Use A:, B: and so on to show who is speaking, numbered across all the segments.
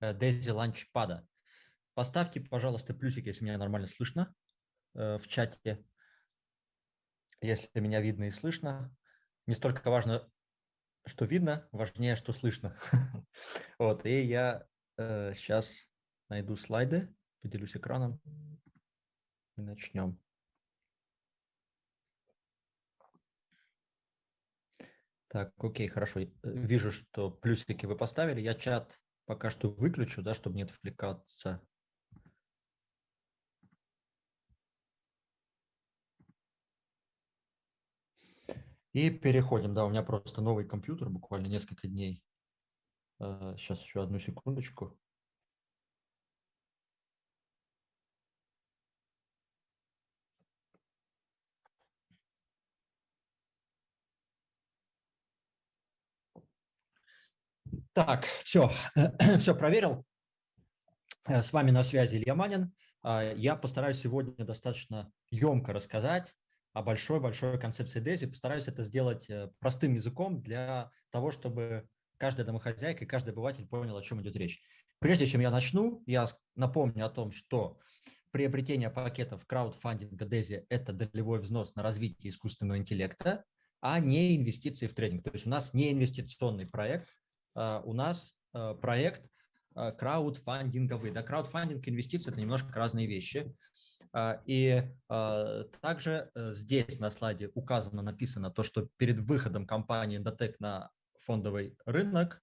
A: Daisy Launchpad. Поставьте, пожалуйста, плюсик, если меня нормально слышно в чате. Если меня видно и слышно. Не столько важно, что видно, важнее, что слышно. Вот, и я сейчас найду слайды, поделюсь экраном и начнем. Так, окей, хорошо. Э, вижу, что плюсики вы поставили. Я чат пока что выключу, да, чтобы не отвлекаться. И переходим. Да, у меня просто новый компьютер, буквально несколько дней. Сейчас э, еще одну секундочку. Так, все, все проверил. Э, с вами на связи Илья Манин. А, я постараюсь сегодня достаточно емко рассказать о большой-большой концепции DESI. Постараюсь это сделать э, простым языком для того, чтобы каждая домохозяйка и каждый обыватель понял, о чем идет речь. Прежде чем я начну, я напомню о том, что приобретение пакетов краудфандинга DESI – это долевой взнос на развитие искусственного интеллекта, а не инвестиции в трейдинг. То есть у нас не инвестиционный проект, у нас а, проект а, краудфандинговый. Да, краудфандинг и инвестиции – это немножко разные вещи. И также э, здесь на слайде указано, написано то, что перед выходом компании Endotech на фондовый рынок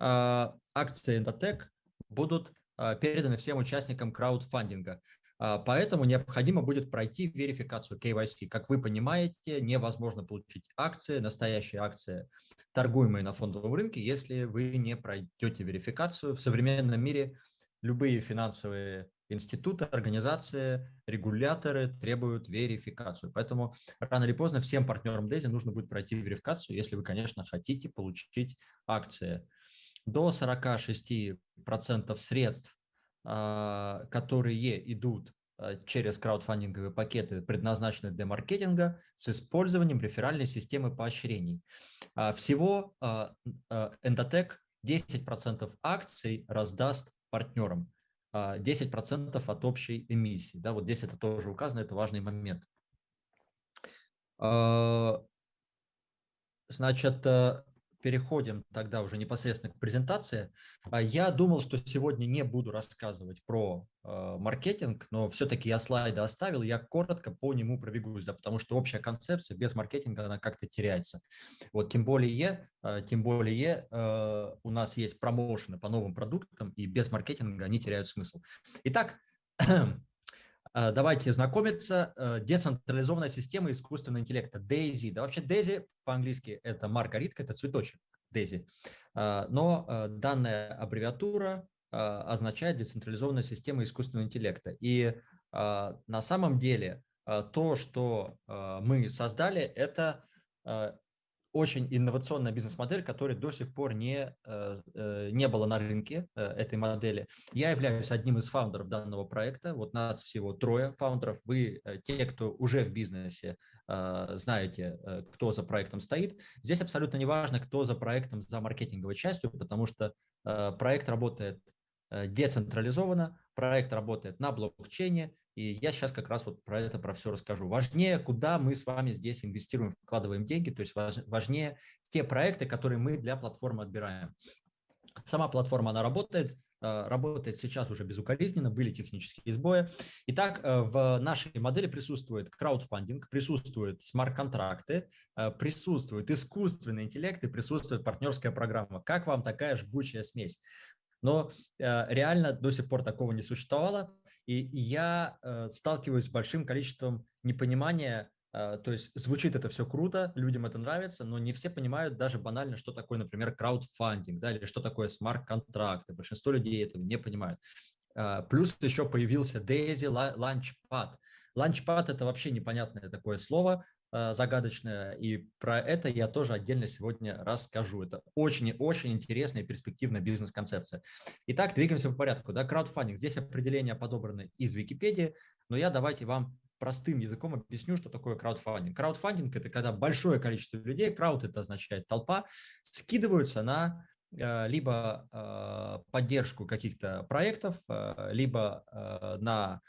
A: акции Endotech будут переданы всем участникам краудфандинга. А, поэтому необходимо будет пройти верификацию KYC. Как вы понимаете, невозможно получить акции, настоящие акции, торгуемые на фондовом рынке, если вы не пройдете верификацию. В современном мире любые финансовые институты, организации, регуляторы требуют верификацию. Поэтому рано или поздно всем партнерам DESI нужно будет пройти верификацию, если вы, конечно, хотите получить акции. До 46% средств которые идут а, через краудфандинговые пакеты, предназначенные для маркетинга, с использованием реферальной системы поощрений. А, всего Endotech 10% акций раздаст партнерам, 10% от общей эмиссии. Да, вот здесь это тоже указано, это важный момент. Значит, переходим тогда уже непосредственно к презентации. А, я думал, что сегодня не буду рассказывать про э, маркетинг, но все-таки я слайды оставил, я коротко по нему пробегусь, да, потому что общая концепция без маркетинга, она как-то теряется. Вот тем более, э, тем более э, у нас есть промоушены по новым продуктам, и без маркетинга они теряют смысл. Итак, давайте знакомиться. Э, децентрализованная система искусственного интеллекта, DAISY. Да, вообще DAISY по-английски это маргаритка, это цветочек DAISY. Э, но данная аббревиатура означает децентрализованная система искусственного интеллекта. И на самом деле то, что мы создали, это очень инновационная бизнес-модель, которая до сих пор не, э, э, не было на рынке э, этой модели. Я являюсь одним из фаундеров данного проекта. Вот нас всего трое фаундеров. Вы, те, кто уже в бизнесе, знаете, кто за проектом стоит. Здесь абсолютно не важно, кто за проектом, за маркетинговой частью, потому что проект работает децентрализованно, проект работает на блокчейне, и я сейчас как раз вот про это, про все расскажу. Важнее, куда мы с вами здесь инвестируем, вкладываем деньги, то есть важнее те проекты, которые мы для платформы отбираем. Сама платформа, она работает, э, работает сейчас уже безукоризненно, были технические сбои. Итак, э, в нашей модели присутствует краудфандинг, присутствуют смарт-контракты, э, присутствует искусственный интеллект и присутствует партнерская программа. Как вам такая жгучая смесь? Но реально до сих пор такого не существовало. И я э, сталкиваюсь с большим количеством непонимания, э, то есть звучит это все круто, людям это нравится, но не все понимают даже банально, что такое, например, краудфандинг, да, или что такое смарт-контракты. Большинство людей этого не понимают. Э, плюс еще появился Daisy Launchpad. Launchpad – это вообще непонятное такое слово, Э, загадочная, и про это я тоже отдельно сегодня расскажу. Это очень-очень интересная и перспективная бизнес-концепция. Итак, двигаемся по порядку. Да, краудфандинг. Здесь определения подобраны из Википедии, но я давайте вам простым языком объясню, что такое краудфандинг. Краудфандинг – это когда большое количество людей, крауд – это означает толпа, скидываются на либо поддержку каких-то проектов, либо на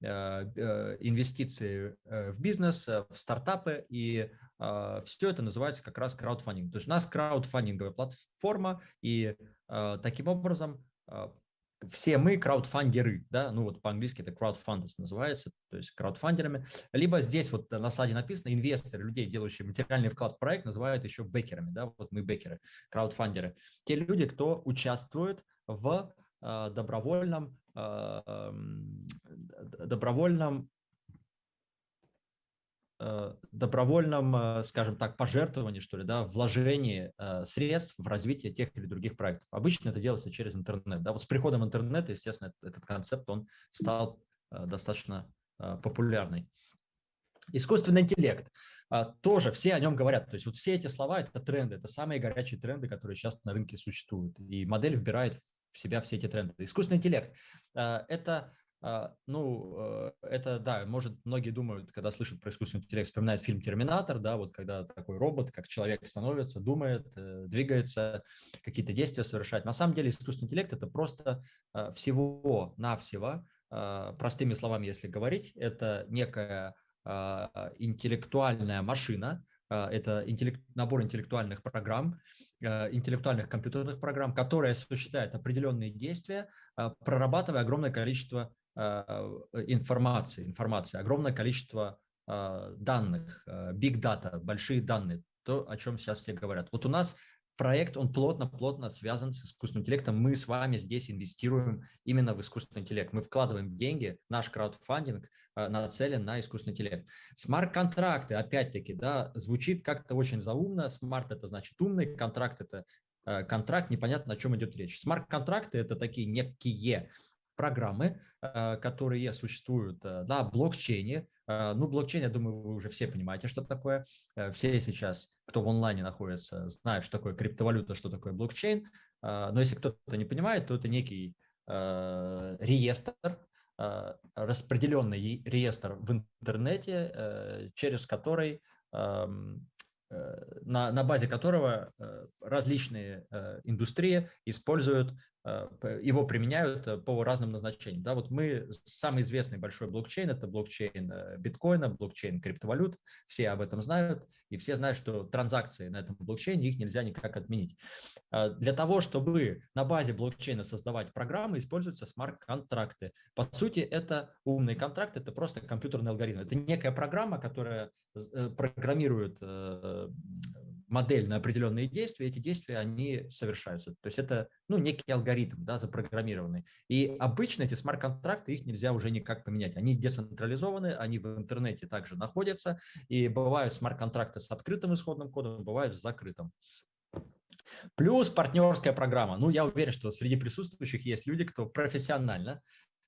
A: инвестиции в бизнес, в стартапы, и все это называется как раз краудфандинг. То есть у нас краудфандинговая платформа, и таким образом все мы краудфандеры, да, ну вот по-английски это crowdfunders называется, то есть краудфандерами, либо здесь вот на слайде написано инвесторы, людей, делающие материальный вклад в проект, называют еще бекерами, да, вот мы бекеры, краудфандеры. Те люди, кто участвует в э, добровольном, э, добровольном Э, добровольном, э, скажем так, пожертвовании, что ли, да, вложении э, средств в развитие тех или других проектов. Обычно это делается через интернет. Да. Вот с приходом интернета, естественно, этот концепт, он стал достаточно популярный. Искусственный интеллект. Тоже все о нем говорят. То есть вот все эти слова – это тренды, это самые горячие тренды, которые сейчас на рынке существуют. И модель вбирает себя все эти тренды. Искусственный интеллект – это а, ну, э, это, да, может, многие думают, когда слышат про искусственный интеллект, вспоминают фильм «Терминатор», да, вот когда такой робот, как человек становится, думает, э, двигается, какие-то действия совершает. На самом деле искусственный интеллект – это просто э, всего-навсего, простыми словами, если говорить, это некая интеллектуальная машина, это интеллект, набор интеллектуальных программ, интеллектуальных компьютерных программ, которые осуществляют определенные действия, прорабатывая огромное количество Э, информации, информации, огромное количество э, данных, э, big data, большие данные, то, о чем сейчас все говорят. Вот у нас проект, он плотно-плотно связан с искусственным интеллектом. Мы с вами здесь инвестируем именно в искусственный интеллект. Мы вкладываем деньги, наш краудфандинг нацелен на искусственный интеллект. Смарт-контракты, опять-таки, да, звучит как-то очень заумно. Smart – это значит умный, контракт – это контракт, непонятно, о чем идет речь. Смарт-контракты – это такие некие программы, э, которые существуют э, на блокчейне. Э, ну, блокчейн, я думаю, вы уже все понимаете, что такое. Все сейчас, кто в онлайне находится, знают, что такое криптовалюта, что такое блокчейн. Но если кто-то не понимает, то это некий реестр, распределенный реестр в интернете, через который эм, на, на базе которого различные индустрии используют Э, его применяют э, по разным назначениям. Да, вот мы, самый известный большой блокчейн, это блокчейн э, биткоина, блокчейн криптовалют, все об этом знают, и все знают, что транзакции на этом блокчейне, их нельзя никак отменить. Для того, чтобы на базе блокчейна создавать программы, используются смарт-контракты. По сути, это умный контракт, это просто компьютерный алгоритм. Это некая программа, которая программирует модель на определенные действия, эти действия, они совершаются. То есть это ну, некий алгоритм, да, запрограммированный. И обычно эти смарт-контракты, их нельзя уже никак поменять. Они децентрализованы, они в интернете также находятся, и бывают смарт-контракты с открытым исходным кодом, бывают с закрытым. Плюс партнерская программа. Ну, я уверен, что среди присутствующих есть люди, кто профессионально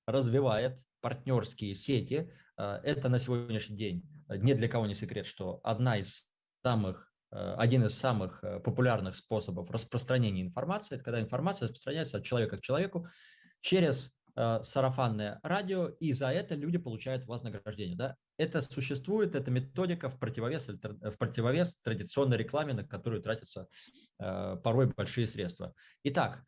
A: развивает партнерские сети. Э, это на сегодняшний день ни для кого не секрет, что одна из самых Э, один из самых э, популярных способов распространения информации, это когда информация распространяется от человека к человеку через э, сарафанное радио, и за это люди получают вознаграждение. Да? Это существует, это методика в противовес, в противовес традиционной рекламе, на которую тратятся порой большие средства. Итак,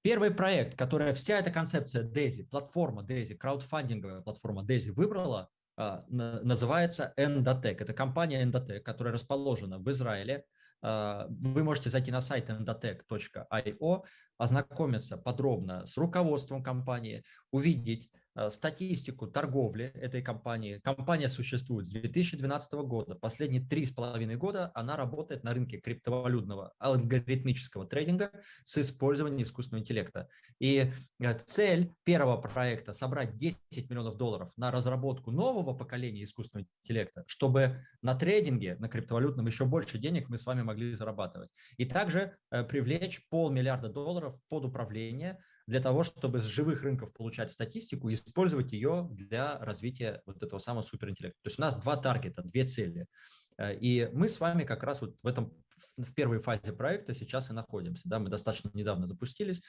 A: первый проект, который вся эта концепция DAISY, платформа DAISY, краудфандинговая платформа DAISY выбрала, называется Endotech. Это компания Endotech, которая расположена в Израиле. А, вы можете зайти на сайт endotech.io, ознакомиться подробно с руководством компании, увидеть статистику торговли этой компании. Компания существует с 2012 года. Последние три с половиной года она работает на рынке криптовалютного алгоритмического трейдинга с использованием искусственного интеллекта. И э, цель первого проекта – собрать 10 миллионов долларов на разработку нового поколения искусственного интеллекта, чтобы на трейдинге, на криптовалютном еще больше денег мы с вами могли зарабатывать. И также э, привлечь полмиллиарда долларов под управление для того, чтобы с живых рынков получать статистику и использовать ее для развития вот этого самого суперинтеллекта. То есть у нас два таргета, две цели. Э, и мы с вами как раз вот в этом в первой фазе проекта сейчас и находимся. Да, мы достаточно недавно запустились.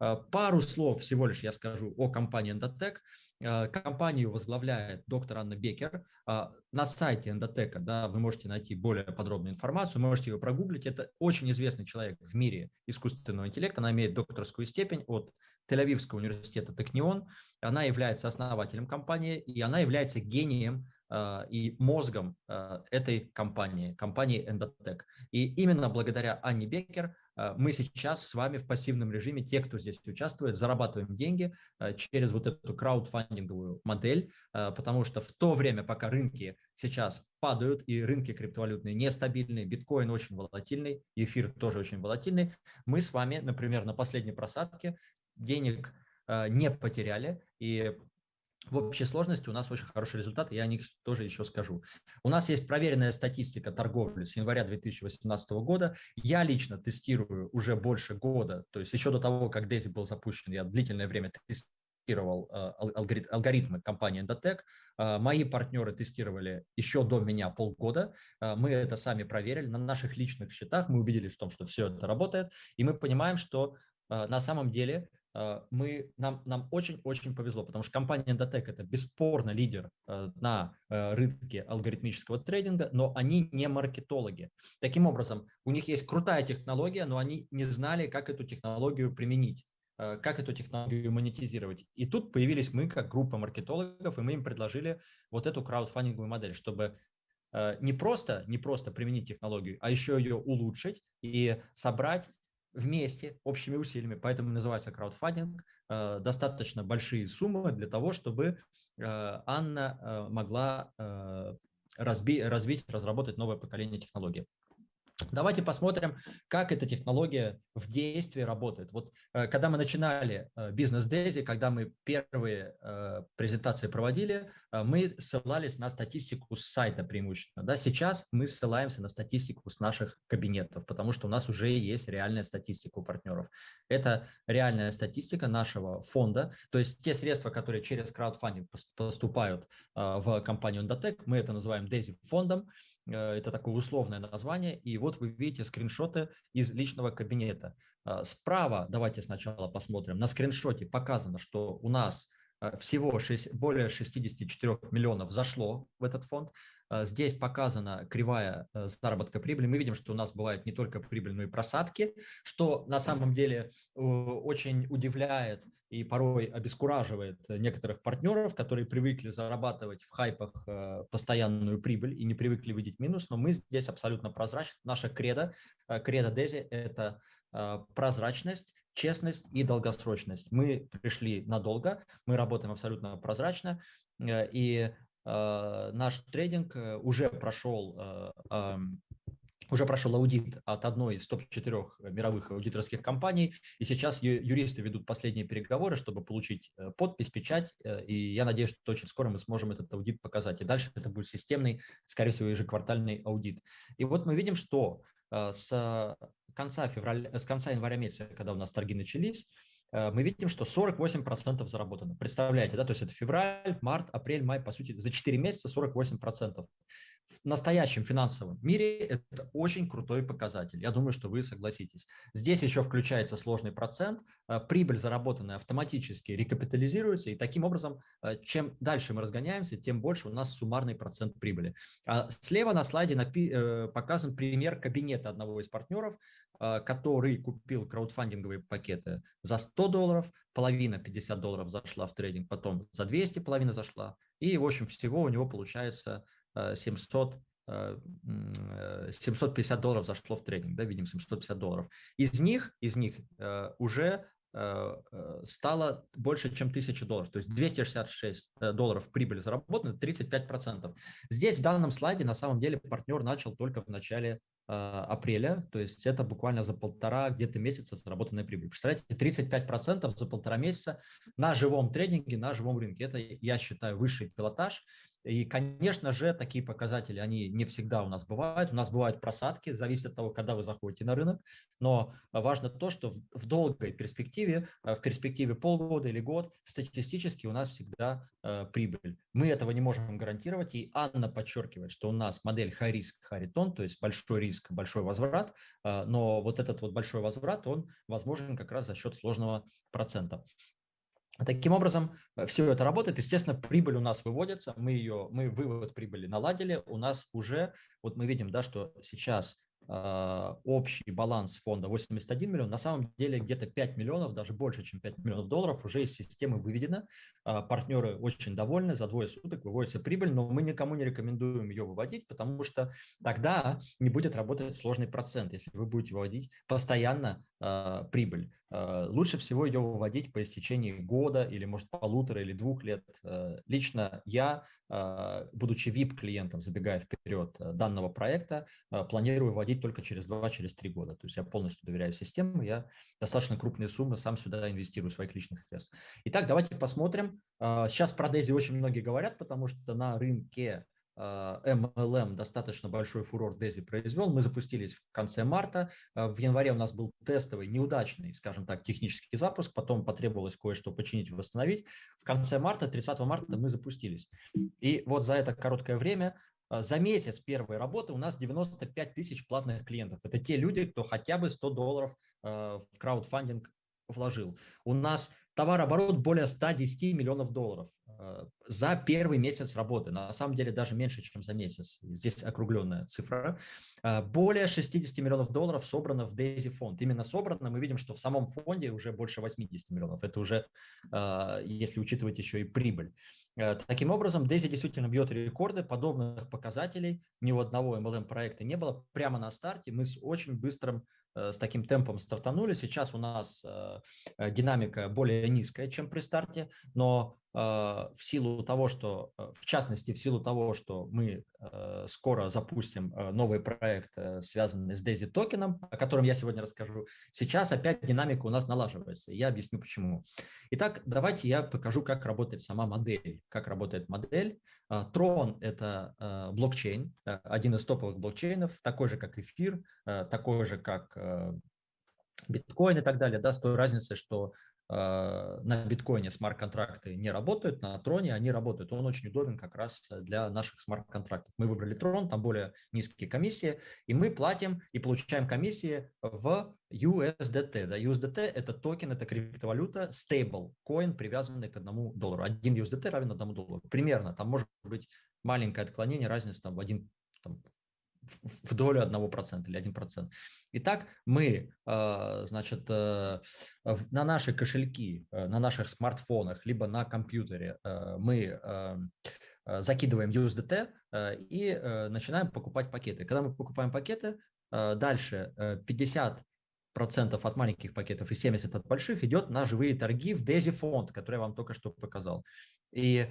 A: Э, пару слов всего лишь я скажу о компании Endotech. Э, компанию возглавляет доктор Анна Бекер. А, на сайте Эндотека да, вы можете найти более подробную информацию, можете ее прогуглить. Это очень известный человек в мире искусственного интеллекта. Она имеет докторскую степень от Тель-Авивского университета Технион. Она является основателем компании, и она является гением а, и мозгом а, этой компании, компании Endotech. И именно благодаря Анне Бекер мы сейчас с вами в пассивном режиме, те, кто здесь участвует, зарабатываем деньги а, через вот эту краудфандинговую модель, а, потому что в то время, пока рынки сейчас падают и рынки криптовалютные нестабильные, биткоин очень волатильный, эфир тоже очень волатильный, мы с вами, например, на последней просадке денег не потеряли, и в общей сложности у нас очень хороший результат, я о них тоже еще скажу. У нас есть проверенная статистика торговли с января 2018 года. Я лично тестирую уже больше года, то есть еще до того, как Дейзи был запущен, я длительное время тестировал э, алгоритмы компании Endotech. Э, мои партнеры тестировали еще до меня полгода. Э, мы это сами проверили на наших личных счетах. Мы убедились в том, что все это работает. И мы понимаем, что на самом деле мы, нам, нам очень-очень повезло, потому что компания Endotech – это бесспорно лидер э, на э, рынке алгоритмического трейдинга, но они не маркетологи. Таким образом, у них есть крутая технология, но они не знали, как эту технологию применить как эту технологию монетизировать. И тут появились мы, как группа маркетологов, и мы им предложили вот эту краудфандинговую модель, чтобы не просто, не просто применить технологию, а еще ее улучшить и собрать вместе, общими усилиями, поэтому называется краудфандинг, э, достаточно большие суммы для того, чтобы э, Анна э, могла разби, развить, разработать новое поколение технологий. Давайте посмотрим, как эта технология в действии работает. Вот э, когда мы начинали э, бизнес Дейзи, когда мы первые э, презентации проводили, мы ссылались на статистику с сайта преимущественно. Да, сейчас мы ссылаемся на статистику с наших кабинетов, потому что у нас уже есть реальная статистика у партнеров. Это реальная статистика нашего фонда, то есть те средства, которые через краудфандинг поступают в компанию Endotech, мы это называем Дейзи фондом, это такое условное название. И вот вы видите скриншоты из личного кабинета. А, справа, давайте сначала посмотрим, на скриншоте показано, что у нас э, всего 6, более 64 миллионов зашло в этот фонд. А, здесь показана кривая э, заработка прибыли. Мы видим, что у нас бывает не только прибыль, но и просадки, что на самом деле очень удивляет и порой обескураживает некоторых партнеров, которые привыкли зарабатывать в хайпах э, постоянную прибыль и не привыкли видеть минус, но мы здесь абсолютно прозрачны. Наша кредо, э, кредо Дези – это прозрачность, честность и долгосрочность. Мы пришли надолго, мы работаем абсолютно прозрачно, и Э, наш трейдинг э, уже прошел э, уже прошел аудит от одной из топ-4 мировых аудиторских компаний, и сейчас юристы ведут последние переговоры, чтобы получить подпись, печать, и я надеюсь, что очень скоро мы сможем этот аудит показать. И дальше это будет системный, скорее всего, ежеквартальный аудит. И вот мы видим, что с конца, февраля, с конца января месяца, когда у нас торги начались, Э, мы видим, что 48% заработано. Представляете, да, то есть это февраль, март, апрель, май, по сути, за 4 месяца 48% в настоящем финансовом мире это очень крутой показатель. Я думаю, что вы согласитесь. Здесь еще включается сложный процент. Э, прибыль, заработанная автоматически рекапитализируется, и таким образом, э, чем дальше мы разгоняемся, тем больше у нас суммарный процент прибыли. А слева на слайде э, показан пример кабинета одного из партнеров, который купил краудфандинговые пакеты за 100 долларов, половина 50 долларов зашла в трейдинг, потом за 200 половина зашла, и, в общем, всего у него получается 700 750 э, долларов зашло в трейдинг, да, видим 750 долларов. Из них, из них э, уже э, стало больше, чем 1000 долларов, то есть 266 долларов прибыли заработано, 35%. Здесь в данном слайде на самом деле партнер начал только в начале апреля, то есть это буквально за полтора где-то месяца заработанная прибыль. Представляете, 35% за полтора месяца на живом трейдинге, на живом рынке. Это, я считаю, высший пилотаж. И, конечно же, такие показатели, они не всегда у нас бывают. У нас бывают просадки, зависит от того, когда вы заходите на рынок. Но важно то, что в, в долгой перспективе, э, в перспективе полгода или год, статистически у нас всегда э, прибыль. Мы этого не можем гарантировать. И Анна подчеркивает, что у нас модель high risk, high return, то есть большой риск, большой возврат. Э, но вот этот вот большой возврат, он возможен как раз за счет сложного процента. Таким образом, э, все это работает. Естественно, прибыль у нас выводится, мы ее, мы вывод прибыли наладили. У нас уже, вот мы видим, да, что сейчас а, общий баланс фонда 81 миллион, на самом деле где-то 5 миллионов, даже больше, чем 5 миллионов долларов уже из системы выведено. А, партнеры очень довольны, за двое суток выводится прибыль, но мы никому не рекомендуем ее выводить, потому что тогда не будет работать сложный процент, если вы будете выводить постоянно э, прибыль. Э, лучше всего ее выводить по истечении года или, может, полутора или двух лет. Э, лично я, э, будучи VIP-клиентом, забегая вперед данного проекта, планирую выводить только через два, через три года. То есть я полностью доверяю системе, я достаточно крупные суммы сам сюда инвестирую своих личных средств. Итак, давайте посмотрим. Сейчас про Дейзи очень многие говорят, потому что на рынке MLM достаточно большой фурор Дези произвел. Мы запустились в конце марта. В январе у нас был тестовый, неудачный, скажем так, технический запуск. Потом потребовалось кое-что починить восстановить. В конце марта, 30 марта мы запустились. И вот за это короткое время за месяц первой работы у нас 95 тысяч платных клиентов. Это те люди, кто хотя бы 100 долларов в краудфандинг вложил. У нас товарооборот более 110 миллионов долларов э, за первый месяц работы. На самом деле даже меньше, чем за месяц. Здесь округленная цифра. Э, более 60 миллионов долларов собрано в Daisy фонд. Именно собрано. Мы видим, что в самом фонде уже больше 80 миллионов. Это уже, э, если учитывать еще и прибыль. Таким образом, Daisy действительно бьет рекорды. Подобных показателей ни у одного MLM-проекта не было. Прямо на старте мы с очень быстрым с таким темпом стартанули. Сейчас у нас э, э, динамика более низкая, чем при старте, но в силу того, что, в частности, в силу того, что мы скоро запустим новый проект, связанный с Daisy токеном, о котором я сегодня расскажу, сейчас опять динамика у нас налаживается. Я объясню почему. Итак, давайте я покажу, как работает сама модель. Как работает модель. Tron – это блокчейн, один из топовых блокчейнов, такой же, как эфир, такой же, как биткоин и так далее, да, с той разницей, что на биткоине смарт-контракты не работают, на троне они работают. Он очень удобен как раз для наших смарт-контрактов. Мы выбрали трон, там более низкие комиссии, и мы платим и получаем комиссии в USDT. Да, USDT – это токен, это криптовалюта, stable, коин, привязанный к одному доллару. Один USDT равен одному доллару. Примерно, там может быть маленькое отклонение, разница там, в один в долю 1% или 1%. Итак, мы, э, значит, э, на наши кошельки, э, на наших смартфонах, либо на компьютере мы закидываем USDT и начинаем покупать пакеты. Когда мы покупаем пакеты, дальше 50 процентов от маленьких пакетов и 70 от больших идет на живые торги в Daisy фонд, который я вам только что показал. И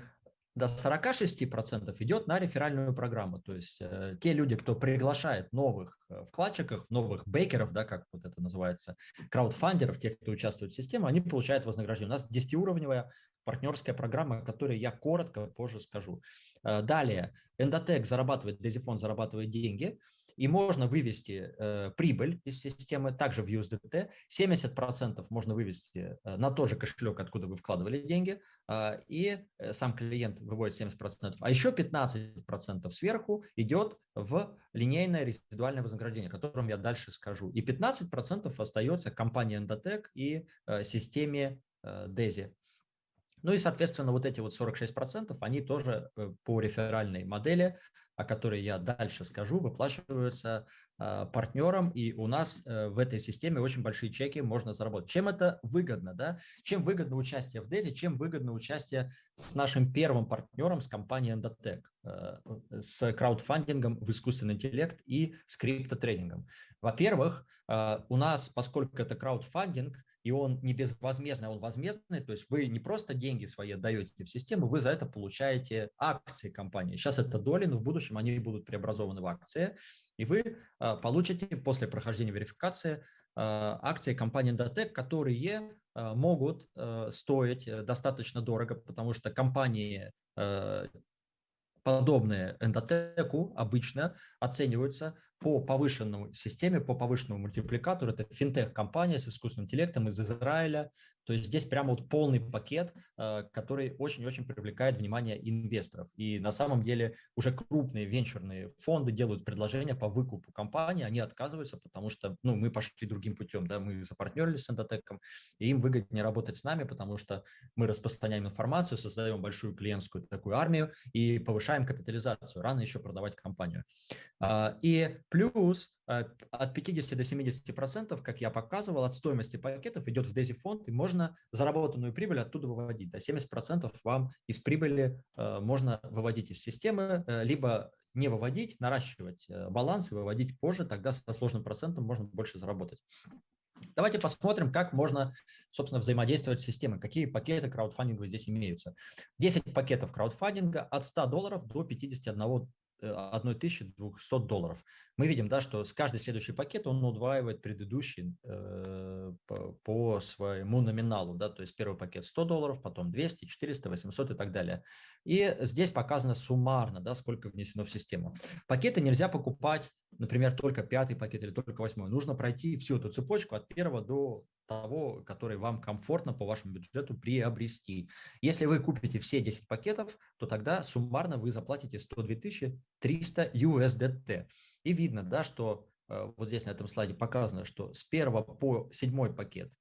A: до 46% идет на реферальную программу. То есть э, те люди, кто приглашает новых э, вкладчиков, новых бейкеров, да, как вот это называется, краудфандеров, тех, кто участвует в системе, они получают вознаграждение. У нас 10-уровневая партнерская программа, о которой я коротко позже скажу. Э, далее, Endotech зарабатывает, Дезифон зарабатывает деньги – и можно вывести э, прибыль из системы также в USDT. 70% можно вывести э, на тот же кошелек, откуда вы вкладывали деньги, э, и э, сам клиент выводит 70%. А еще 15% сверху идет в линейное резидуальное вознаграждение, о котором я дальше скажу. И 15% остается компании Endotech и э, системе э, DESI. Ну и, соответственно, вот эти вот 46%, они тоже э, по реферальной модели, о которой я дальше скажу, выплачиваются э, партнерам, и у нас э, в этой системе очень большие чеки можно заработать. Чем это выгодно? Да? Чем выгодно участие в DESI, чем выгодно участие с нашим первым партнером, с компанией Endotech, э, с краудфандингом в искусственный интеллект и с криптотренингом. Во-первых, у нас, поскольку это краудфандинг, и он не безвозмездный, а он возмездный, то есть вы не просто деньги свои отдаете в систему, вы за это получаете акции компании. Сейчас это доли, но в будущем они будут преобразованы в акции, и вы а, получите после прохождения верификации а, акции компании Datec, которые могут стоить э, достаточно дорого, потому что компании подобные эндотеку обычно оцениваются по повышенному системе, по повышенному мультипликатору. Это финтех-компания с искусственным интеллектом из Израиля. То есть здесь прямо вот полный пакет, э, который очень-очень привлекает внимание инвесторов. И на самом деле уже крупные венчурные фонды делают предложения по выкупу компании, они отказываются, потому что ну, мы пошли другим путем, да, мы запартнерились с Эндотеком, и им выгоднее работать с нами, потому что мы распространяем информацию, создаем большую клиентскую такую армию и повышаем капитализацию. Рано еще продавать компанию. А, и плюс э, от 50 до 70 процентов, как я показывал, от стоимости пакетов идет в DAISY фонд, и можно заработанную прибыль оттуда выводить. До 70 процентов вам из прибыли э, можно выводить из системы, э, либо не выводить, наращивать баланс и выводить позже, тогда со сложным процентом можно больше заработать. Давайте посмотрим, как можно, собственно, взаимодействовать с системой, какие пакеты краудфандинга здесь имеются. 10 пакетов краудфандинга от 100 долларов до 51 1200 долларов. Мы видим, да, что с каждый следующий пакет он удваивает предыдущий э, по, по своему номиналу. Да, то есть первый пакет 100 долларов, потом 200, 400, 800 и так далее. И здесь показано суммарно, да, сколько внесено в систему. Пакеты нельзя покупать, например, только пятый пакет или только восьмой. Нужно пройти всю эту цепочку от первого до того, который вам комфортно по вашему бюджету приобрести. Если вы купите все 10 пакетов, то тогда суммарно вы заплатите 102 300 USDT. И видно, да, что э, вот здесь на этом слайде показано, что с 1 по 7 пакет,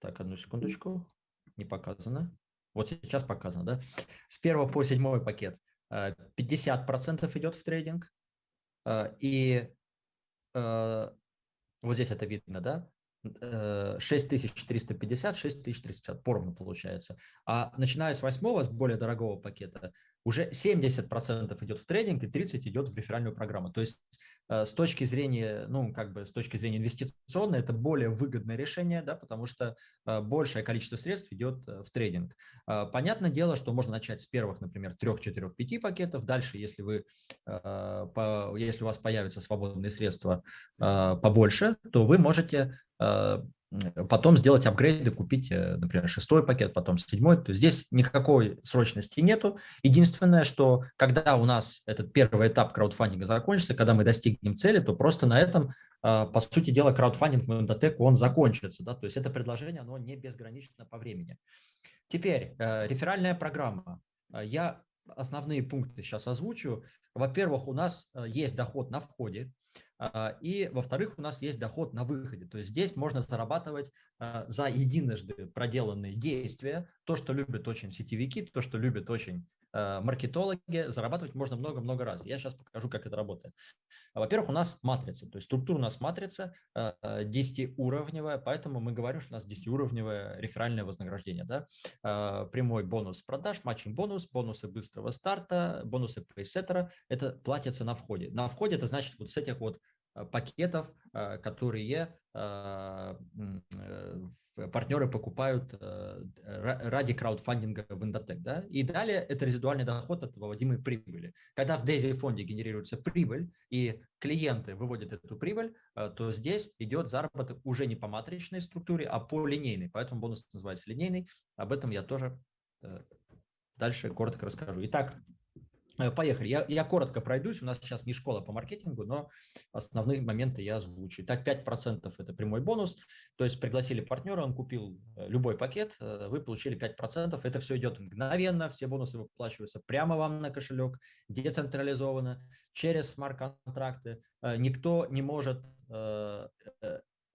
A: так, одну секундочку, не показано, вот сейчас показано, да, с 1 по 7 пакет 50% э, идет в трейдинг, и вот здесь это видно, да, 6350, 6350 поровну получается. А начиная с восьмого, с более дорогого пакета, уже 70% идет в трейдинг и 30% идет в реферальную программу. То есть э, с точки зрения, ну, как бы с точки зрения инвестиционной, это более выгодное решение, да, потому что э, большее количество средств идет э, в трейдинг. Понятное дело, что можно начать с первых, например, 3, 4, 5 пакетов. Дальше, если, вы, если у вас появятся свободные средства побольше, то вы можете потом сделать апгрейды, купить, э, например, шестой пакет, потом седьмой. То есть здесь никакой срочности нету. Единственное, что когда у нас этот первый этап краудфандинга закончится, когда мы достигнем цели, то просто на этом, а, по сути дела, краудфандинг в Эндотек, он закончится. Да? То есть это предложение, оно не безгранично по времени. Теперь э, реферальная программа. Я основные пункты сейчас озвучу. Во-первых, у нас э, есть доход на входе. А, и, во-вторых, у нас есть доход на выходе. То есть здесь можно зарабатывать а, за единожды проделанные действия. То, что любят очень сетевики, то, что любят очень а, маркетологи, зарабатывать можно много-много раз. Я сейчас покажу, как это работает. Во-первых, у нас матрица, то есть структура у нас матрица 10-уровневая, поэтому мы говорим, что у нас 10-уровневое реферальное вознаграждение. Да? Прямой бонус продаж, матчинг-бонус, бонусы быстрого старта, бонусы пресеттера – это платится на входе. На входе это значит вот с этих вот пакетов, э, которые э, партнеры покупают ради краудфандинга в Индотек. Да? И далее это резидуальный доход от выводимой прибыли. Когда в DAISY фонде генерируется прибыль и клиенты выводят эту прибыль, то здесь идет заработок уже не по матричной структуре, а по линейной. Поэтому бонус называется линейный. Об этом я тоже дальше коротко расскажу. Итак, Э, поехали. Я, я коротко пройдусь. У нас сейчас не школа по маркетингу, но основные моменты я озвучу. Так, 5% это прямой бонус. То есть пригласили партнера, он купил э, любой пакет, э, вы получили 5%. Это все идет мгновенно, все бонусы выплачиваются прямо вам на кошелек, децентрализованно, через смарт-контракты. Никто не может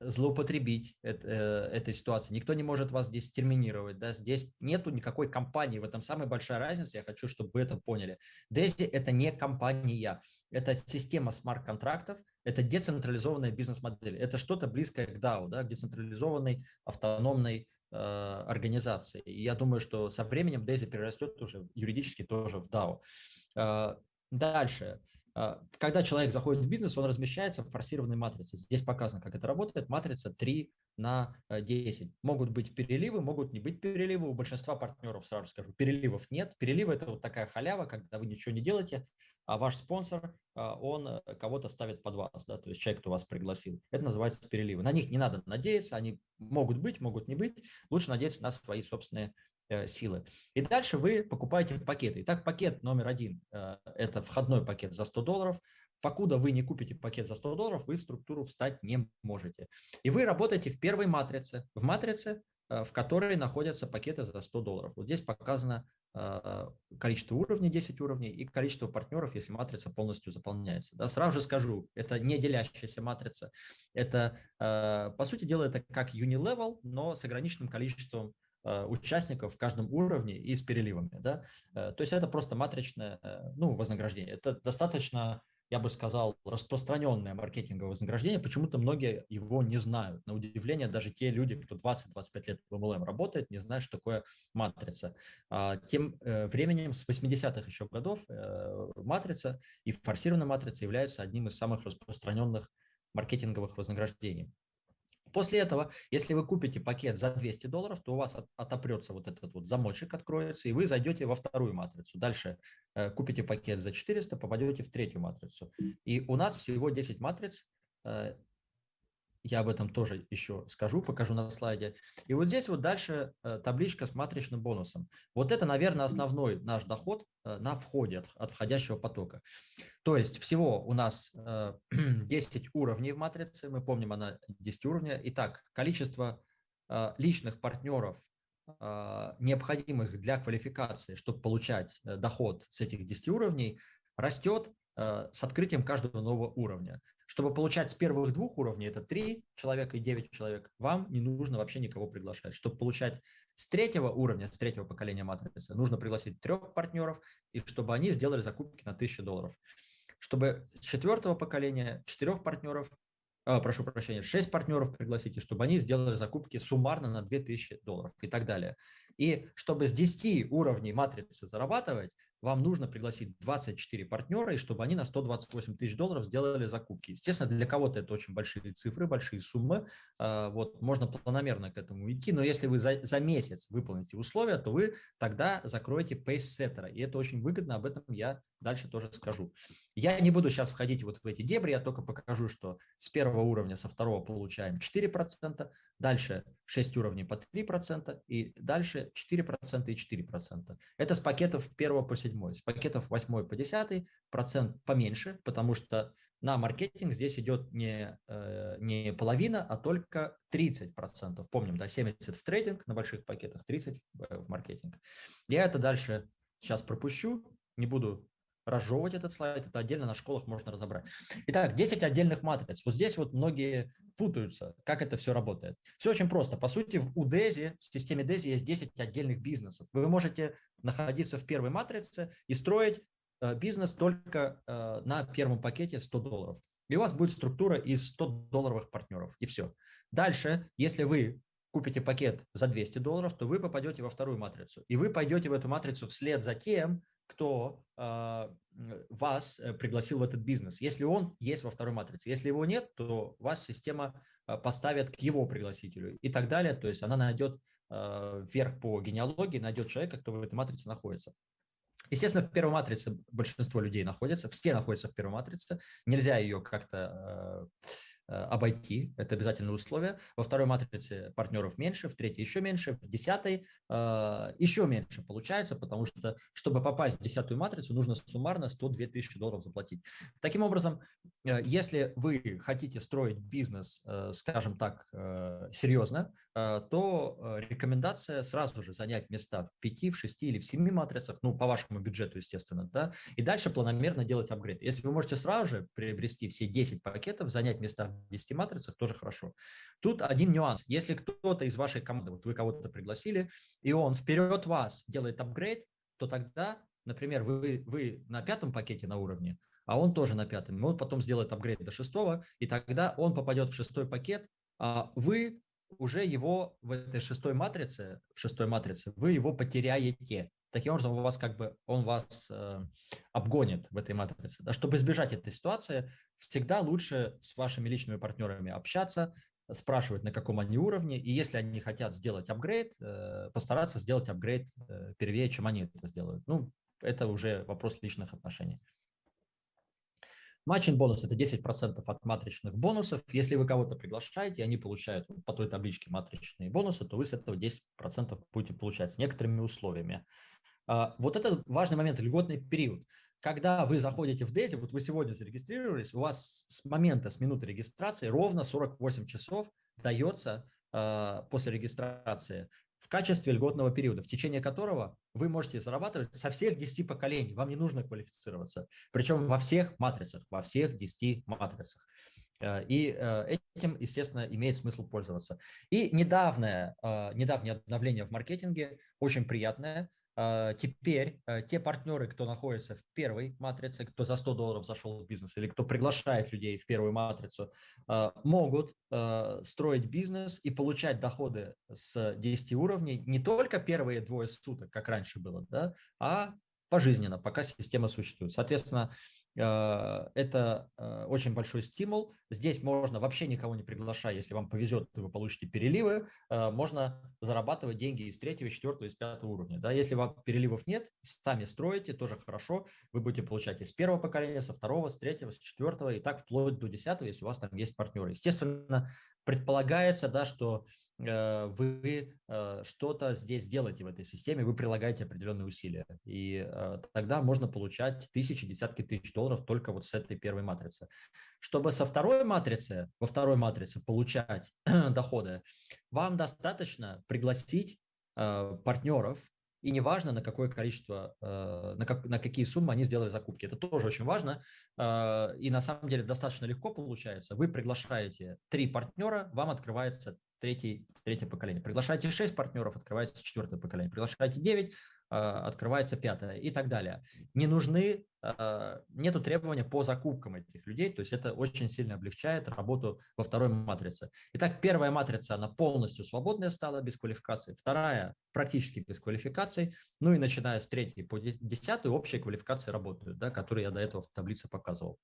A: злоупотребить это, э, этой ситуации. Никто не может вас здесь терминировать. Да? Здесь нету никакой компании. В этом самая большая разница. Я хочу, чтобы вы это поняли. Дези – это не компания. Это система смарт-контрактов. Это децентрализованная бизнес-модель. Это что-то близкое к DAO, да? к децентрализованной автономной э, организации. И я думаю, что со временем Дези перерастет уже юридически тоже в DAO. Э, дальше. А, когда человек заходит в бизнес, он размещается в форсированной матрице. Здесь показано, как это работает. Матрица 3 на 10. Э, могут быть переливы, могут не быть переливы. У большинства партнеров, сразу скажу, переливов нет. Переливы – это вот такая халява, когда вы ничего не делаете, а ваш спонсор, а, он э, кого-то ставит под вас, да, то есть человек, кто вас пригласил. Это называется переливы. На них не надо надеяться, они могут быть, могут не быть. Лучше надеяться на свои собственные Э, силы. И дальше вы покупаете пакеты. Итак, пакет номер один э, – это входной пакет за 100 долларов. покуда вы не купите пакет за 100 долларов, вы в структуру встать не можете. И вы работаете в первой матрице, в матрице, в которой находятся пакеты за 100 долларов. Вот здесь показано количество уровней, 10 уровней, и количество партнеров, если матрица полностью заполняется. Да, сразу же скажу, это не делящаяся матрица. Это, по сути дела, это как Unilevel, но с ограниченным количеством участников в каждом уровне и с переливами. Да? То есть это просто матричное ну, вознаграждение. Это достаточно я бы сказал, распространенное маркетинговое вознаграждение, почему-то многие его не знают. На удивление, даже те люди, кто 20-25 лет в MLM работает, не знают, что такое матрица. А, тем э, временем с 80-х еще годов э, матрица и форсированная матрица является одним из самых распространенных маркетинговых вознаграждений. После этого, если вы купите пакет за 200 долларов, то у вас отопрется вот этот вот замочек, откроется, и вы зайдете во вторую матрицу. Дальше э, купите пакет за 400, попадете в третью матрицу. И у нас всего 10 матриц, э, я об этом тоже еще скажу, покажу на слайде. И вот здесь вот дальше э, табличка с матричным бонусом. Вот это, наверное, основной наш доход э, на входе от, от входящего потока. То есть всего у нас 10 э, уровней в матрице, мы помним, она 10 уровней. Итак, количество личных партнеров, необходимых для квалификации, чтобы получать доход с этих 10 уровней, растет с открытием каждого нового уровня. Чтобы получать с первых двух уровней, это 3 человека и 9 человек, вам не нужно вообще никого приглашать. Чтобы получать с третьего уровня, с третьего поколения матрицы, нужно пригласить трех партнеров, и чтобы они сделали закупки на 1000 долларов. Чтобы с четвертого поколения четырех партнеров, э, прошу прощения, 6 партнеров пригласите, чтобы они сделали закупки суммарно на 2000 долларов и так далее. И чтобы с 10 уровней матрицы зарабатывать, вам нужно пригласить 24 партнера, и чтобы они на 128 тысяч долларов сделали закупки. Естественно, для кого-то это очень большие цифры, большие суммы. А, вот, можно планомерно к этому идти, но если вы за, за месяц выполните условия, то вы тогда закроете пейс-сеттера. И это очень выгодно, об этом я дальше тоже скажу. Я не буду сейчас входить вот в эти дебри, я только покажу, что с первого уровня, со второго получаем 4%, дальше 6 уровней по 3%, и дальше 4% и 4%. Это с пакетов 1 по 7. С пакетов 8 по 10 процент поменьше, потому что на маркетинг здесь идет не, э, не половина, а только 30%. Помним, да, 70 в трейдинг на больших пакетах, 30 в маркетинг. Я это дальше сейчас пропущу, не буду разжевывать этот слайд, это отдельно на школах можно разобрать. Итак, 10 отдельных матриц. Вот здесь вот многие путаются, как это все работает. Все очень просто. По сути, в UDESI, в системе DESI есть 10 отдельных бизнесов. Вы можете находиться в первой матрице и строить э, бизнес только э, на первом пакете 100 долларов. И у вас будет структура из 100 долларовых партнеров, и все. Дальше, если вы купите пакет за 200 долларов, то вы попадете во вторую матрицу. И вы пойдете в эту матрицу вслед за тем, кто э, вас э, пригласил в этот бизнес. Если он есть во второй матрице, если его нет, то вас система э, поставит к его пригласителю и так далее. То есть она найдет вверх по генеалогии, найдет человека, кто в этой матрице находится. Естественно, в первой матрице большинство людей находятся, все находятся в первой матрице. Нельзя ее как-то обойти, это обязательное условие. Во второй матрице партнеров меньше, в третьей еще меньше, в десятой э, еще меньше получается, потому что, чтобы попасть в десятую матрицу, нужно суммарно 102 тысячи долларов заплатить. Таким образом, э, если вы хотите строить бизнес, скажем так, серьезно, то рекомендация сразу же занять места в 5, в 6 или в 7 матрицах, ну, по вашему бюджету, естественно, да, и дальше планомерно делать апгрейд. Если вы можете сразу же приобрести все 10 пакетов, занять места 10 матрицах, тоже хорошо. Тут один нюанс. Если кто-то из вашей команды, вот вы кого-то пригласили, и он вперед вас делает апгрейд, то тогда, например, вы, вы на пятом пакете на уровне, а он тоже на пятом, и он потом сделает апгрейд до шестого, и тогда он попадет в шестой пакет, а вы уже его в этой шестой матрице, в шестой матрице, вы его потеряете. Таким образом, у вас как бы он вас э, обгонит в этой матрице. Да, чтобы избежать этой ситуации, всегда лучше с вашими личными партнерами общаться, спрашивать, на каком они уровне, и если они хотят сделать апгрейд, э, постараться сделать апгрейд э, первее, чем они это сделают. Ну, это уже вопрос личных отношений. Матчинг бонус – это 10% от матричных бонусов. Если вы кого-то приглашаете, они получают по той табличке матричные бонусы, то вы с этого 10% будете получать с некоторыми условиями. А, вот это важный момент, льготный период. когда вы заходите в Дейзи, вот вы сегодня зарегистрировались, у вас с момента, с минуты регистрации ровно 48 часов дается э, после регистрации в качестве льготного периода, в течение которого вы можете зарабатывать со всех 10 поколений. Вам не нужно квалифицироваться. Причем во всех матрицах, во всех 10 матрицах. Э, и э, этим, естественно, имеет смысл пользоваться. И недавнее, э, недавнее обновление в маркетинге, очень приятное. Теперь те партнеры, кто находится в первой матрице, кто за 100 долларов зашел в бизнес или кто приглашает людей в первую матрицу, могут строить бизнес и получать доходы с 10 уровней не только первые двое суток, как раньше было, да, а пожизненно, пока система существует. Соответственно, Э, это э, очень большой стимул. Здесь можно вообще никого не приглашая, если вам повезет, вы получите переливы, э, можно зарабатывать деньги из третьего, четвертого, из пятого уровня. Да, если вам переливов нет, сами строите, тоже хорошо, вы будете получать из первого поколения, со второго, с третьего, с четвертого и так вплоть до десятого, если у вас там есть партнеры. Естественно, предполагается, да, что Э, вы э, что-то здесь делаете в этой системе, вы прилагаете определенные усилия. И э, тогда можно получать тысячи, десятки тысяч долларов только вот с этой первой матрицы. Чтобы со второй матрицы, во второй матрице получать доходы, вам достаточно пригласить партнеров, и неважно, на какое количество, на, как, на какие суммы они сделали закупки. Это тоже очень важно. И на самом деле достаточно легко получается. Вы приглашаете три партнера, вам открывается третий, третье поколение. Приглашаете 6 партнеров, открывается четвертое поколение. Приглашаете 9, а, открывается пятое и так далее. Не нужны, а, нету требования по закупкам этих людей, то есть это очень сильно облегчает работу во второй матрице. Итак, первая матрица, она полностью свободная стала, без квалификации. Вторая практически без квалификации. Ну и начиная с третьей по десятую общие квалификации работают, да, которые я до этого в таблице показывал.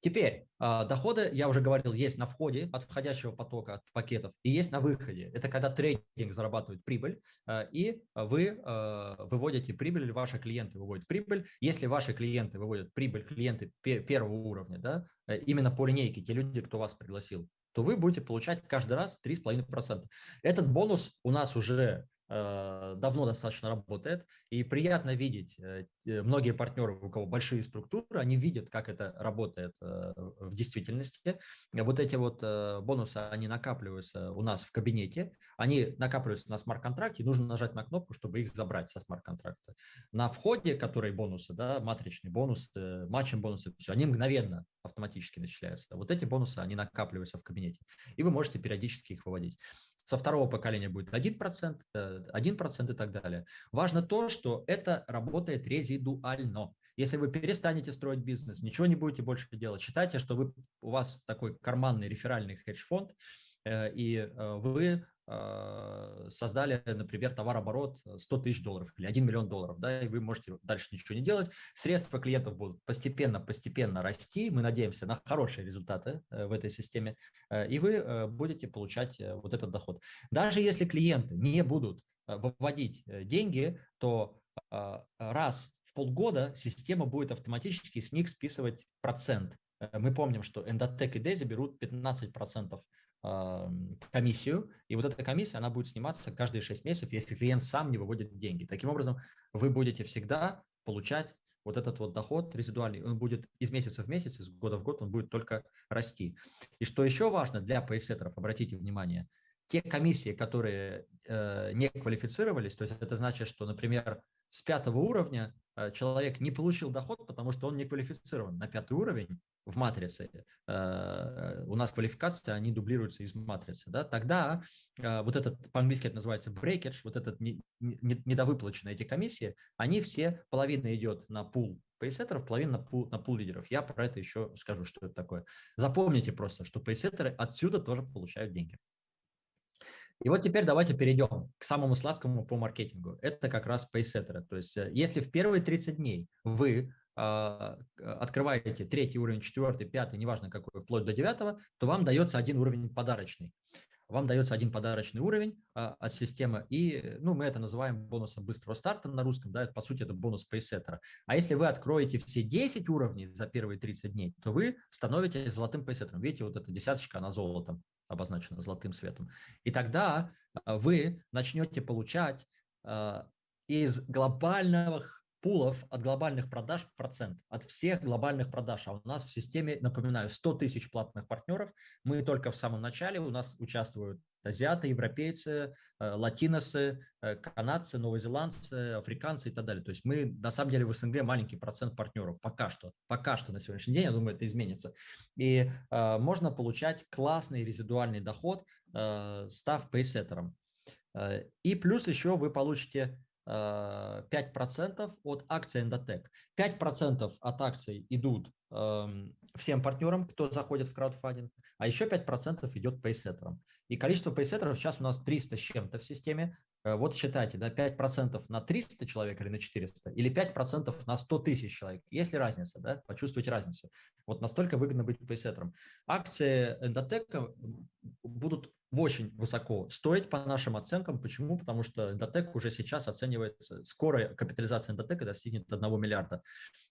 A: Теперь а, доходы, я уже говорил, есть на входе от входящего потока, от пакетов, и есть на выходе. Это когда трейдинг зарабатывает прибыль, а, и вы а, выводите прибыль, или ваши клиенты выводят прибыль. Если ваши клиенты выводят прибыль, клиенты первого уровня, да, э, именно по линейке, те люди, кто вас пригласил, то вы будете получать каждый раз 3,5%. Этот бонус у нас уже давно достаточно работает, и приятно видеть, э, многие партнеры, у кого большие структуры, они видят, как это работает э, в действительности. Вот эти вот бонусы, они накапливаются у нас в кабинете, они накапливаются на смарт-контракте, нужно нажать на кнопку, чтобы их забрать со смарт-контракта. На входе, которые бонусы, да, матричные бонусы, матчем бонусы, все, они мгновенно автоматически начисляются. Вот эти бонусы, они накапливаются в кабинете, и вы можете периодически их выводить со второго поколения будет 1%, 1% э, и так далее. Важно то, что это работает резидуально. Если вы перестанете строить бизнес, ничего не будете больше делать, считайте, что вы, у вас такой карманный реферальный хедж-фонд, э, и э, вы создали, например, товарооборот 100 тысяч долларов или 1 миллион долларов, да, и вы можете дальше ничего не делать. Средства клиентов будут постепенно-постепенно расти. Мы надеемся на хорошие результаты э, в этой системе, э, и вы э, будете получать вот этот доход. Даже если клиенты не будут выводить деньги, то а, раз в полгода система будет автоматически с них списывать процент. Мы помним, что Endotech и Dezi берут 15% комиссию, и вот эта комиссия, она будет сниматься каждые 6 месяцев, если клиент сам не выводит деньги. Таким образом, вы будете всегда получать вот этот вот доход резидуальный, он будет из месяца в месяц, из года в год, он будет только расти. И что еще важно для пейсеттеров, обратите внимание, те комиссии, которые э, не квалифицировались, то есть это значит, что, например, с пятого уровня человек не получил доход, потому что он не квалифицирован на пятый уровень, в матрице, э, у нас квалификация, они дублируются из матрицы, да, тогда э, вот этот, по-английски это называется breakage, вот этот недовыплаченные эти комиссии, они все, половина идет на пул пейсеттеров, половина на пул, на пул лидеров. Я про это еще скажу, что это такое. Запомните просто, что пейсеттеры отсюда тоже получают деньги. И вот теперь давайте перейдем к самому сладкому по маркетингу. Это как раз пейсеттеры. То есть э, если в первые 30 дней вы а, открываете третий уровень, четвертый, пятый, неважно какой, вплоть до девятого, то вам дается один уровень подарочный. Вам дается один подарочный уровень а, от системы, и ну, мы это называем бонусом быстрого старта на русском, да, это, по сути это бонус пейсеттера. А если вы откроете все 10 уровней за первые 30 дней, то вы становитесь золотым пейсеттером. Видите, вот эта десяточка, она золотом обозначена, золотым светом. И тогда а, вы начнете получать из глобальных пулов от глобальных продаж процент, от всех глобальных продаж. А у нас в системе, напоминаю, 100 тысяч платных партнеров. Мы только в самом начале, у нас участвуют азиаты, европейцы, э, латиносы, э, канадцы, новозеландцы, африканцы и так далее. То есть мы на самом деле в СНГ маленький процент партнеров пока что. Пока что на сегодняшний день, я думаю, это изменится. И э, можно получать классный резидуальный доход, э, став пейсеттером. Э, и плюс еще вы получите 5% э, от акций Endotech. 5% от акций идут эм, всем партнерам, кто заходит в краудфандинг, а еще 5% идет пейсеттерам. И количество пейсеттеров сейчас у нас 300 с чем-то в системе. Э, вот считайте, да, 5% на 300 человек или на 400, или 5% на 100 тысяч человек. Есть ли разница, да? Почувствуйте разницу. Вот настолько выгодно быть пейсеттером. Акции Endotech будут очень высоко стоить по нашим оценкам. Почему? Потому что Endotech уже сейчас оценивается, скоро капитализация Endotech достигнет 1 миллиарда.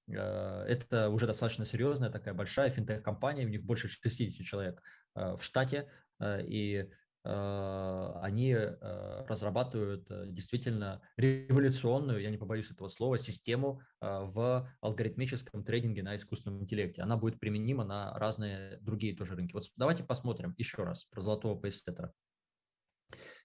A: Э, это уже достаточно серьезная такая большая финтех-компания, у них больше 60 человек э, в штате, и они разрабатывают действительно революционную, я не побоюсь этого слова, систему в алгоритмическом трейдинге на искусственном интеллекте. Она будет применима на разные другие тоже рынки. Вот давайте посмотрим еще раз про золотого пейсеттера.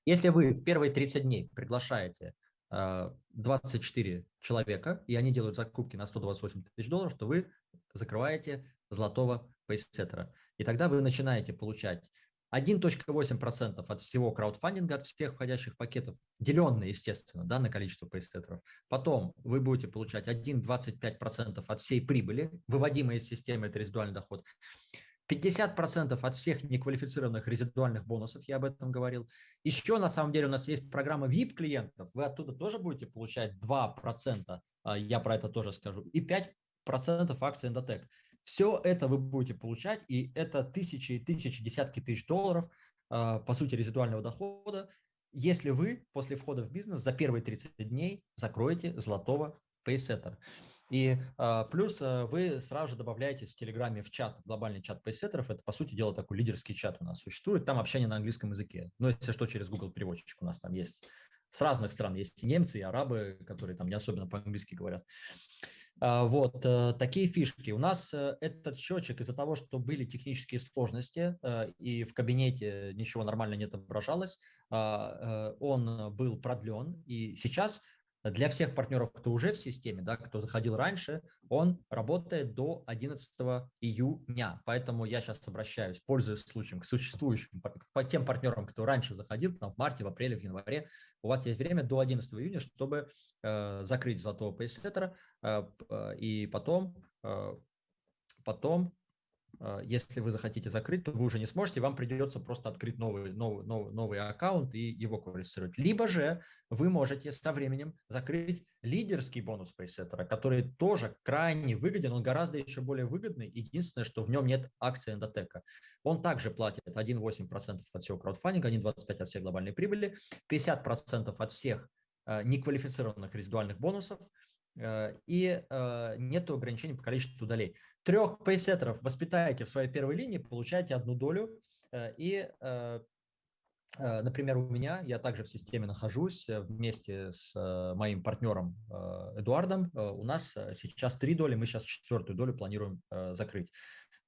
A: Если вы в первые 30 дней приглашаете 24 человека, и они делают закупки на 128 тысяч долларов, то вы закрываете золотого пейсеттера. И тогда вы начинаете получать 1.8% от всего краудфандинга, от всех входящих пакетов, деленные, естественно, да, на количество пейсеттеров. Потом вы будете получать 1,25% от всей прибыли, выводимой из системы, это резидуальный доход. 50% от всех неквалифицированных резидуальных бонусов, я об этом говорил. Еще на самом деле у нас есть программа VIP-клиентов, вы оттуда тоже будете получать 2%, а, я про это тоже скажу, и 5% акций Endotech. Все это вы будете получать, и это тысячи и тысячи, десятки тысяч долларов, а, по сути, резидуального дохода, если вы после входа в бизнес за первые 30 дней закроете золотого пейсеттера. И а, плюс а, вы сразу же добавляетесь в Телеграме в чат, глобальный чат пейсеттеров. Это, по сути дела, такой лидерский чат у нас существует. Там общение на английском языке. Но если что, через Google переводчик у нас там есть. С разных стран есть и немцы, и арабы, которые там не особенно по-английски говорят. А, вот э, такие фишки. У нас э, этот счетчик из-за того, что были технические сложности э, и в кабинете ничего нормально не отображалось, а, он был продлен. И сейчас для всех партнеров, кто уже в системе, да, кто заходил раньше, он работает до 11 июня. Поэтому я сейчас обращаюсь, пользуясь случаем, к существующим, по тем партнерам, кто раньше заходил, там, в марте, в апреле, в январе. У вас есть время до 11 июня, чтобы э, закрыть золотого пейсеттера, э, э, и потом, э, потом если вы захотите закрыть, то вы уже не сможете, вам придется просто открыть новый, новый, новый, новый аккаунт и его квалифицировать. Либо же вы можете со временем закрыть лидерский бонус пейсеттера, который тоже крайне выгоден, он гораздо еще более выгодный. Единственное, что в нем нет акции эндотека. Он также платит 1,8% от всего краудфандинга, 1,25% от всей глобальной прибыли, 50% от всех а, неквалифицированных резидуальных бонусов – и э, нет ограничений по количеству долей. Трех пейсеттеров воспитаете в своей первой линии, получаете одну долю. Э, и, например, у меня, я также в системе нахожусь вместе с моим партнером Эдуардом. У нас сейчас три доли, мы сейчас четвертую долю планируем закрыть.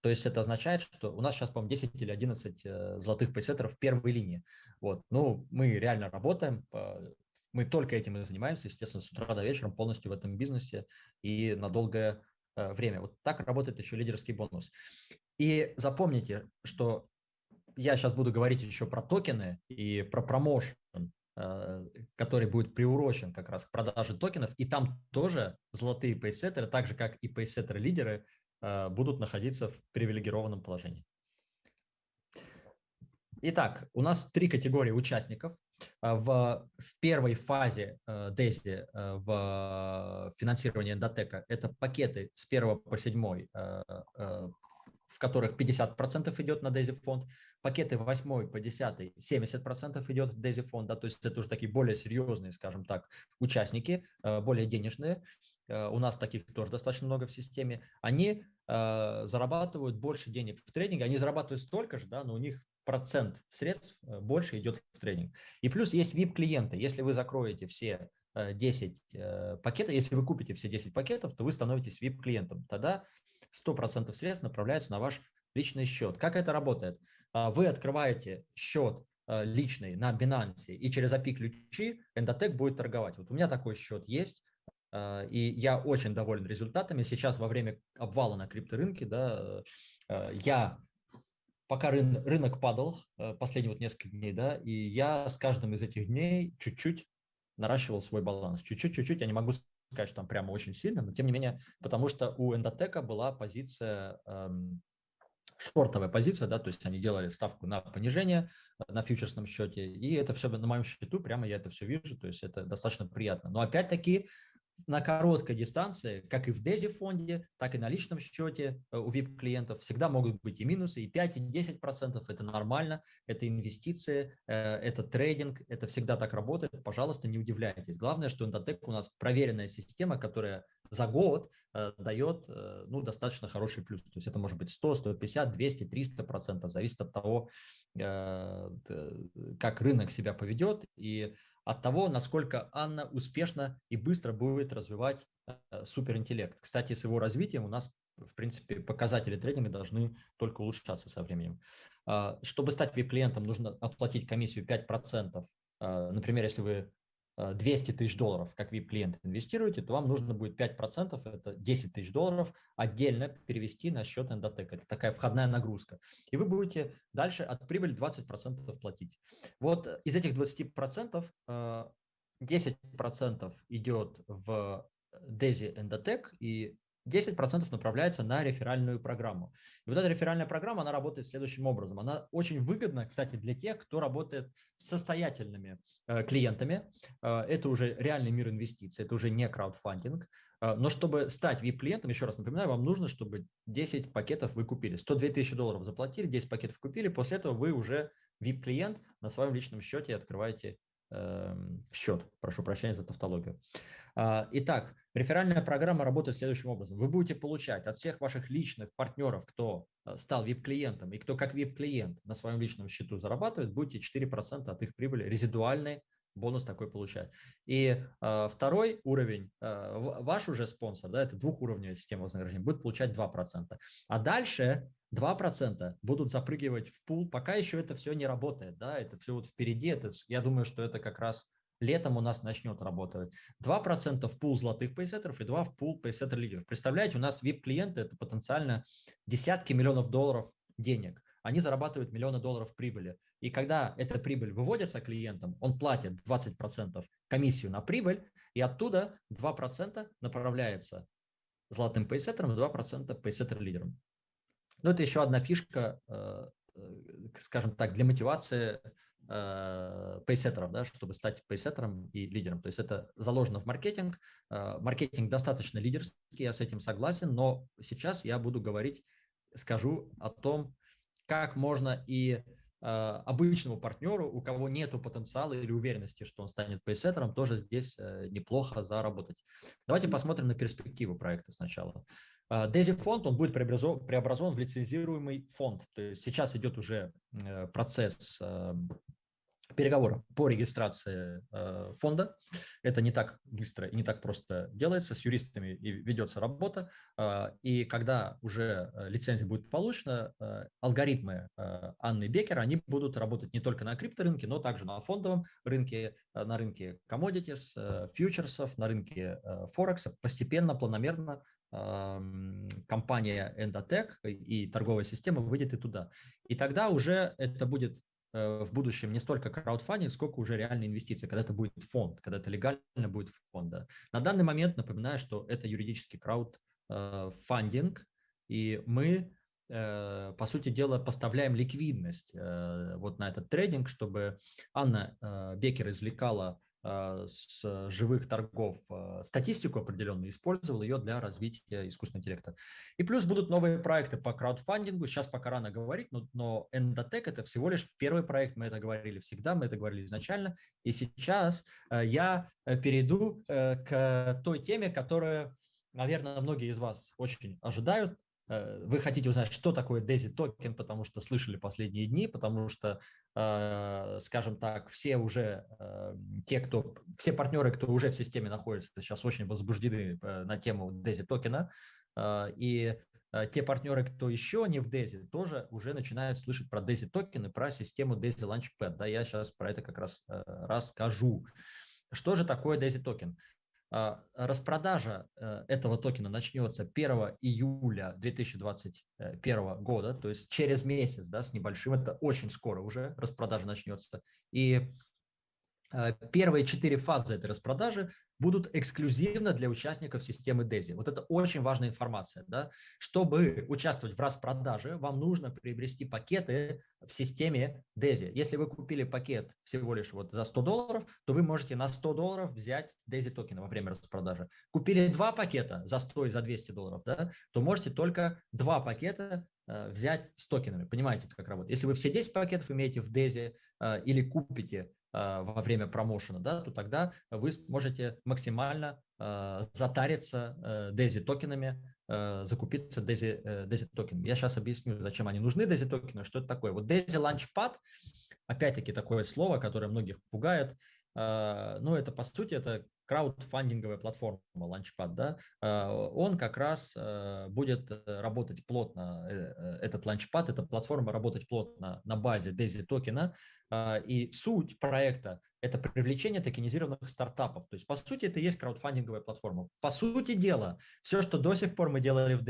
A: То есть это означает, что у нас сейчас, по-моему, 10 или 11 золотых пейсеттеров в первой линии. Вот. Ну, мы реально работаем, мы только этим и занимаемся, естественно, с утра до вечера полностью в этом бизнесе и на долгое э, время. Вот так работает еще лидерский бонус. И запомните, что я сейчас буду говорить еще про токены и про промоушен, э, который будет приурочен как раз к продаже токенов, и там тоже золотые пейсеттеры, так же как и пейсеттеры-лидеры, э, будут находиться в привилегированном положении. Итак, у нас три категории участников. А, в, в первой фазе э, DESI э, в финансировании Эндотека это пакеты с 1 по 7, э, в которых 50% идет на DESI фонд, пакеты 8 по 10 70% идет в DESI фонд, да, то есть это уже такие более серьезные, скажем так, участники, более денежные, у нас таких тоже достаточно много в системе, они зарабатывают больше денег в трейдинге, они зарабатывают столько же, да, но у них процент средств э, больше идет в тренинг. И плюс есть VIP-клиенты. Если вы закроете все 10 пакетов, если вы купите все 10 пакетов, то вы становитесь VIP-клиентом. Тогда 100% средств направляется на ваш личный счет. Как это работает? Вы открываете счет личный на Binance, и через API-ключи Endotech будет торговать. Вот у меня такой счет есть, а, и я очень доволен результатами. Сейчас во время обвала на крипторынке, да, э, я пока рынок падал э, последние вот несколько дней, да, и я с каждым из этих дней чуть-чуть наращивал свой баланс. Чуть-чуть, чуть-чуть, я не могу сказать, что там прямо очень сильно, но тем не менее, потому что у Эндотека была позиция, эм, шортовая позиция, да, то есть они делали ставку на понижение э, на фьючерсном счете, и это все на моем счету, прямо я это все вижу, то есть это достаточно приятно. Но опять-таки на короткой дистанции, как и в DESI фонде, так и на личном счете э, у VIP-клиентов всегда могут быть и минусы, и 5, и 10 процентов. Это нормально, это инвестиции, э, это трейдинг, это всегда так работает. Пожалуйста, не удивляйтесь. Главное, что Endotech у нас проверенная система, которая за год э, дает ну, достаточно хороший плюс. То есть это может быть 100, 150, 200, 300 процентов, зависит от того, как рынок себя поведет. И от того, насколько Анна успешно и быстро будет развивать э, суперинтеллект. Кстати, с его развитием у нас, в принципе, показатели трейдинга должны только улучшаться со временем. А, чтобы стать VIP-клиентом, нужно оплатить комиссию 5%. А, например, если вы 200 э, тысяч долларов, как VIP-клиент инвестируете, то вам нужно будет 5%, это 10 тысяч долларов, отдельно перевести на счет Endotech. Это такая входная нагрузка. И вы будете дальше от прибыли 20% платить. Вот из этих 20% 10% э, идет в Desi Endotech и 10% направляется на реферальную программу. И вот эта реферальная программа, она работает следующим образом. Она очень выгодна, кстати, для тех, кто работает с состоятельными э, клиентами. Э, это уже реальный мир инвестиций, это уже не краудфандинг. Э, но чтобы стать VIP-клиентом, еще раз напоминаю, вам нужно, чтобы 10 пакетов вы купили. 102 тысячи долларов заплатили, 10 пакетов купили, после этого вы уже VIP-клиент на своем личном счете открываете счет. Прошу прощения за тавтологию. А, итак, реферальная программа работает следующим образом. Вы будете получать от всех ваших личных партнеров, кто э, стал VIP-клиентом и кто как VIP-клиент на своем личном счету зарабатывает, будете 4% от их прибыли резидуальной бонус такой получать. И э, второй уровень, э, ваш уже спонсор, да, это двухуровневая система вознаграждения, будет получать 2%. А дальше 2% будут запрыгивать в пул, пока еще это все не работает, да, это все вот впереди, это, я думаю, что это как раз летом у нас начнет работать. 2% в пул золотых пейсеттеров и 2% в пул пейсеттер лидеров. Представляете, у нас VIP-клиенты – это потенциально десятки миллионов долларов денег. Они зарабатывают миллионы долларов прибыли. И когда эта прибыль выводится клиентам, он платит 20% комиссию на прибыль, и оттуда 2% направляется золотым пейсеттером и 2% пейсеттер-лидером. Но это еще одна фишка, э, э, скажем так, для мотивации э, пейсеттеров, да, чтобы стать пейсеттером и лидером. То есть это заложено в маркетинг. Маркетинг достаточно лидерский, я с этим согласен, но сейчас я буду говорить, скажу о том, как можно и обычному партнеру, у кого нет потенциала или уверенности, что он станет пейсеттером, тоже здесь неплохо заработать. Давайте посмотрим на перспективу проекта сначала. Дези фонд, он будет преобразован в лицензируемый фонд. То есть сейчас идет уже э, процесс эм, переговоров по регистрации э, фонда. Это не так быстро и не так просто делается, с юристами и ведется работа. Э, и когда уже лицензия будет получена, алгоритмы Анны Бекер, они будут работать не только на крипторынке, но также на фондовом рынке, на рынке commodities, фьючерсов, на рынке Форекса. Постепенно, планомерно компания Endotech и торговая система выйдет и туда. И тогда уже это будет э, в будущем не столько краудфандинг, сколько уже реальные инвестиции, когда это будет фонд, когда это легально будет фонд. Да. На данный момент напоминаю, что это юридический краудфандинг, и мы, э, по сути дела, поставляем ликвидность э, вот на этот трейдинг, чтобы Анна Бекер извлекала с живых торгов а, статистику определенную, использовал ее для развития искусственного интеллекта. И плюс будут новые проекты по краудфандингу, сейчас пока рано говорить, но, но Endotech это всего лишь первый проект, мы это говорили всегда, мы это говорили изначально, и сейчас э, я э, перейду э, к той теме, которая, наверное, многие из вас очень ожидают, вы хотите узнать, что такое DAISY токен, потому что слышали последние дни, потому что, э, скажем так, все уже, те, кто, все партнеры, кто уже в системе находится, сейчас очень возбуждены на тему DAISY токена, и те партнеры, кто еще не в DAISY, тоже уже начинают слышать про DAISY токены, про систему DAISY Launchpad. Да, я сейчас про это как раз расскажу. Что же такое DAISY токен? А, распродажа э, этого токена начнется 1 июля 2021 года, то есть через месяц, да, с небольшим, это очень скоро уже распродажа начнется. И первые четыре фазы этой распродажи будут эксклюзивно для участников системы DESI. Вот это очень важная информация. Да? Чтобы участвовать в распродаже, вам нужно приобрести пакеты в системе DESI. Если вы купили пакет всего лишь вот за 100 долларов, то вы можете на 100 долларов взять DESI токены во время распродажи. Купили два пакета за 100 и за 200 долларов, да, то можете только два пакета э, взять с токенами. Понимаете, как работает? Если вы все 10 пакетов имеете в DESI э, или купите во время промоушена, да, то тогда вы сможете максимально э, затариться э, DAISY токенами, э, закупиться э, DAISY токенами. Я сейчас объясню, зачем они нужны, DAISY токены, что это такое. Вот DAISY Launchpad, опять-таки такое слово, которое многих пугает, э, но это по сути это краудфандинговая платформа Launchpad, да, он как раз будет работать плотно, этот Launchpad, эта платформа работать плотно на базе DAISY токена, и суть проекта – это привлечение токенизированных стартапов. То есть, по сути, это и есть краудфандинговая платформа. По сути дела, все, что до сих пор мы делали в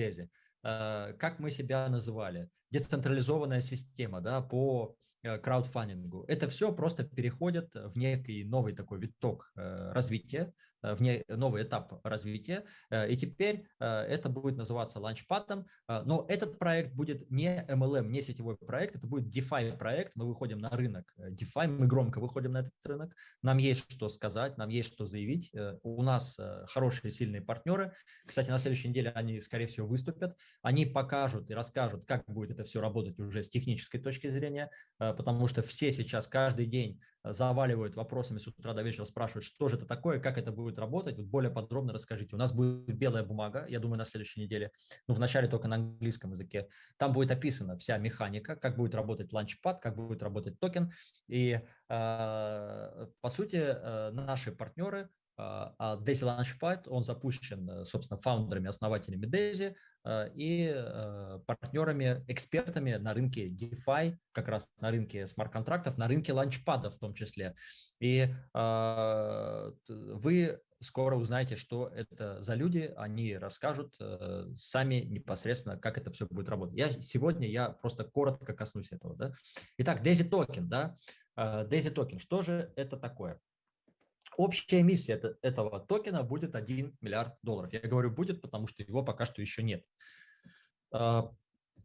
A: а, как мы себя называли, децентрализованная система да, по э, краудфандингу, это все просто переходит в некий новый такой виток э, развития, Э, в ней новый этап развития, э, и теперь э, это будет называться ланчпадом, но этот проект будет не MLM, не сетевой проект, это будет DeFi проект, мы выходим на рынок DeFi, мы громко выходим на этот рынок, нам есть что сказать, нам есть что заявить, у нас хорошие, сильные партнеры, кстати, на следующей неделе они, скорее всего, выступят, они покажут и расскажут, как будет это все работать уже с технической точки зрения, потому что все сейчас каждый день заваливают вопросами с утра до вечера, спрашивают, что же это такое, как это будет работать. Вот более подробно расскажите. У нас будет белая бумага, я думаю, на следующей неделе, ну, вначале только на английском языке. Там будет описана вся механика, как будет работать launchpad, как будет работать токен. И, э, по сути, э, наши партнеры а, а Daisy Launchpad, он запущен, э, собственно, фаундерами, основателями Daisy э, и э, партнерами, экспертами на рынке DeFi, как раз на рынке смарт-контрактов, на рынке launchpad а в том числе. И вы скоро узнаете, что это за люди, они расскажут сами непосредственно, как это все будет работать. Я, сегодня я просто коротко коснусь этого. Да? Итак, Daisy токен. Да? Daisy токен. Что же это такое? Общая эмиссия этого токена будет 1 миллиард долларов. Я говорю будет, потому что его пока что еще нет. А,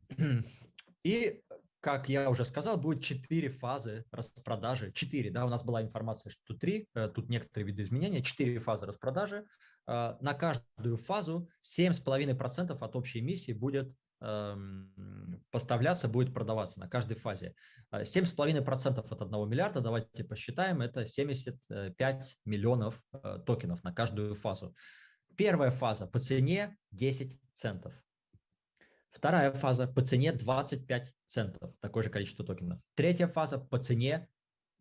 A: и, как я уже сказал, будет 4 фазы распродажи. 4, да, у нас была информация, что 3, э, тут некоторые виды изменения, 4 фазы распродажи. А, на каждую фазу 7,5% от общей эмиссии будет поставляться, будет продаваться на каждой фазе. 7,5% от 1 миллиарда, давайте посчитаем, это 75 миллионов э, токенов на каждую фазу. Первая фаза по цене 10 центов. Вторая фаза по цене 25 центов, такое же количество токенов. Третья фаза по цене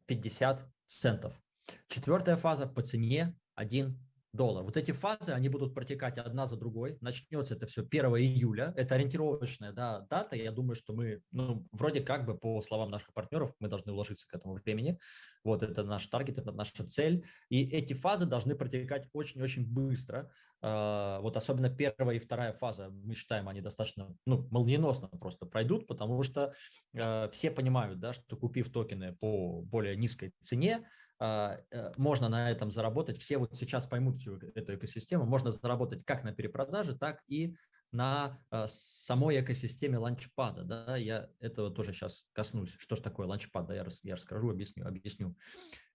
A: 50 центов. Четвертая фаза по цене 1 доллар. Вот эти фазы, они будут протекать одна за другой. Начнется это все 1 июля. Это ориентировочная да, дата. Я думаю, что мы, ну, вроде как бы по словам наших партнеров, мы должны уложиться к этому времени. Вот это наш таргет, это наша цель. И эти фазы должны протекать очень-очень быстро. А, вот особенно первая и вторая фаза, мы считаем, они достаточно, ну, молниеносно просто пройдут, потому что а, все понимают, да, что купив токены по более низкой цене, можно на этом заработать. Все вот сейчас поймут всю эту экосистему. Можно заработать как на перепродаже, так и на а, самой экосистеме ланчпада. Да? Я этого тоже сейчас коснусь. Что же такое ланчпад? Да, я, я расскажу, объясню. объясню.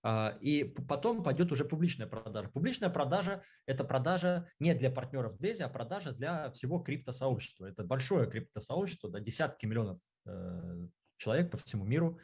A: А, и потом пойдет уже публичная продажа. Публичная продажа – это продажа не для партнеров DESI, а продажа для всего криптосообщества. Это большое криптосообщество, да, десятки миллионов э, человек по всему миру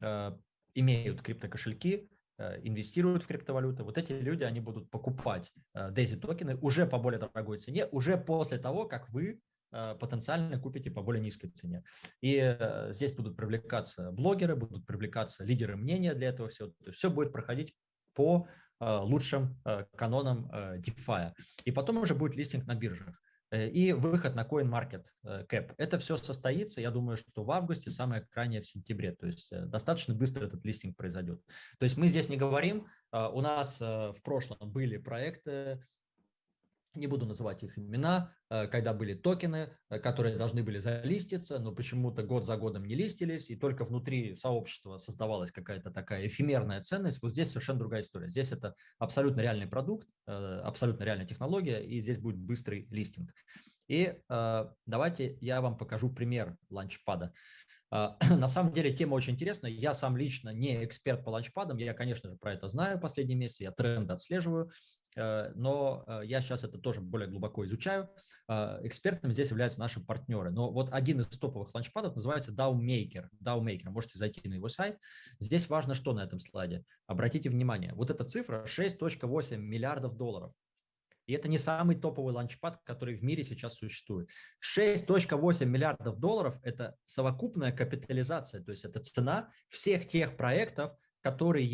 A: э, имеют криптокошельки, Э, инвестируют в криптовалюты, вот эти люди, они будут покупать DAISY э, токены уже по более дорогой цене, уже после того, как вы потенциально купите по более низкой цене. И здесь будут привлекаться блогеры, будут привлекаться лидеры мнения для этого всего. То есть все будет проходить по лучшим канонам DeFi. И потом уже будет листинг на биржах. Э, и выход на CoinMarketCap. Это все состоится, я думаю, что в августе, самое крайнее в сентябре. То есть э, достаточно быстро этот листинг произойдет. То есть мы здесь не говорим, а, у нас э, в прошлом были проекты, не буду называть их имена, э, когда были токены, э, которые должны были залиститься, но почему-то год за годом не листились, и только внутри сообщества создавалась какая-то такая эфемерная ценность. Вот здесь совершенно другая история. Здесь это абсолютно реальный продукт, э, абсолютно реальная технология, и здесь будет быстрый листинг. И давайте я вам покажу пример ланчпада. На самом деле тема очень интересная. Я сам лично не эксперт по ланчпадам, я, конечно же, про это знаю последние месяцы, я тренд отслеживаю, но э, я сейчас это тоже более глубоко изучаю. Э, экспертами здесь являются наши партнеры. Но вот один из топовых ланчпадов называется DAO-Maker. DAO-Maker. Можете зайти на его сайт. Здесь важно что на этом слайде? Обратите внимание, вот эта цифра 6.8 миллиардов долларов. И это не самый топовый ланчпад, который в мире сейчас существует. 6.8 миллиардов долларов – это совокупная капитализация, то есть это цена всех тех проектов, которые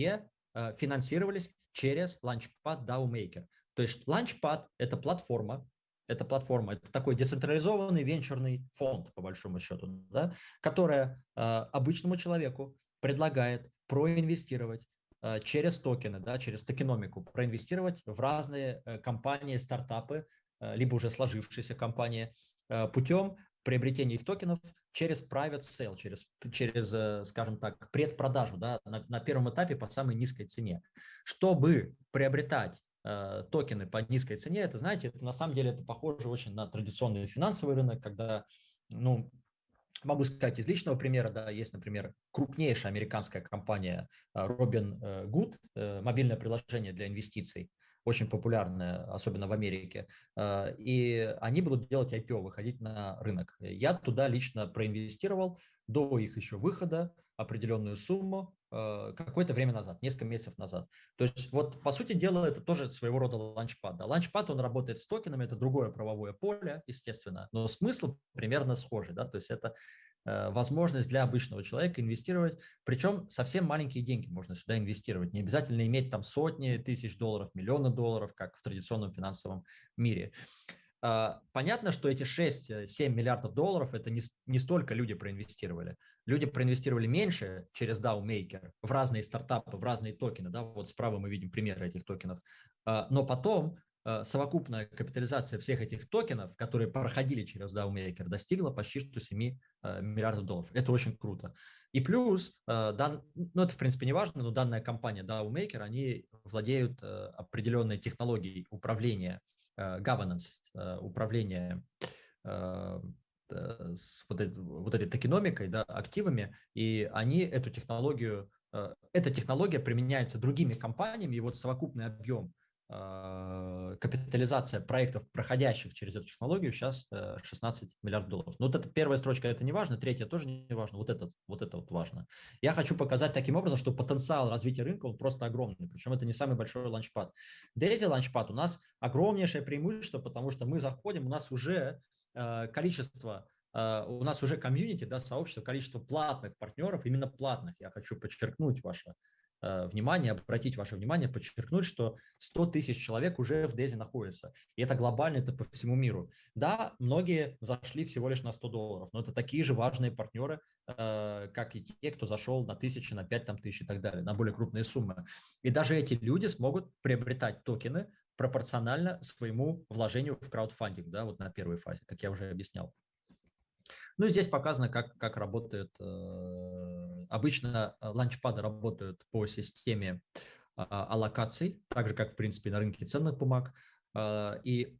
A: финансировались через Launchpad DAO Maker. То есть Launchpad – это платформа, это платформа, это такой децентрализованный венчурный фонд, по большому счету, да, которая э, обычному человеку предлагает проинвестировать э, через токены, да, через токеномику, проинвестировать в разные э, компании, стартапы, э, либо уже сложившиеся компании, э, путем приобретения их токенов через private sale, через, через э, скажем так, предпродажу да, на, на первом этапе по самой низкой цене. Чтобы приобретать э, токены по низкой цене, это, знаете, это на самом деле это похоже очень на традиционный финансовый рынок, когда, ну, могу сказать из личного примера, да, есть, например, крупнейшая американская компания э, Robinhood, мобильное приложение для инвестиций, очень популярная, особенно в Америке, э, и они будут делать IPO, выходить на рынок. Я туда лично проинвестировал до их еще выхода определенную сумму э, какое-то время назад, несколько месяцев назад. То есть вот по сути дела это тоже своего рода ланчпад. Да. Ланчпад он работает с токенами, это другое правовое поле, естественно, но смысл примерно схожий. Да. То есть это возможность для обычного человека инвестировать, причем совсем маленькие деньги можно сюда инвестировать. Не обязательно иметь там сотни тысяч долларов, миллионы долларов, как в традиционном финансовом мире. А, понятно, что эти 6-7 миллиардов долларов это не, не столько люди проинвестировали. Люди проинвестировали меньше через DAO Maker в разные стартапы, в разные токены. Да? Вот справа мы видим примеры этих токенов. А, но потом Э, совокупная капитализация всех этих токенов, которые проходили через DAO Maker, достигла почти что 7 э, миллиардов долларов. Это очень круто. И плюс, э, дан, ну это в принципе не важно, но данная компания DAO Maker, они владеют определенной технологией управления, governance, управления с вот, этой, вот этой токеномикой, да, активами, и они эту технологию, эта технология применяется другими компаниями, и вот совокупный объем капитализация проектов, проходящих через эту технологию, сейчас 16 э, миллиардов долларов. Но вот эта первая строчка, это не важно, третья тоже не важно, вот, этот, вот это вот важно. Я хочу показать таким образом, что потенциал развития рынка, он просто огромный, причем это не самый большой ланчпад. Daisy ланчпад у нас огромнейшее преимущество, потому что мы заходим, у нас уже э, количество Uh, у нас уже комьюнити, да, сообщество, количество платных партнеров, именно платных, я хочу подчеркнуть ваше Э, внимание, обратить ваше внимание, подчеркнуть, что 100 тысяч человек уже в Дези находятся. И это глобально, это по всему миру. Да, многие зашли всего лишь на 100 долларов, но это такие же важные партнеры, э, как и те, кто зашел на тысячи, на 5 там, тысяч и так далее, на более крупные суммы. И даже эти люди смогут приобретать токены пропорционально своему вложению в краудфандинг, да, вот на первой фазе, как я уже объяснял. Ну и здесь показано, как, как работает. Э, обычно э, launchpad ы работают по системе а, аллокаций, так же, как, в принципе, на рынке ценных бумаг. Э, и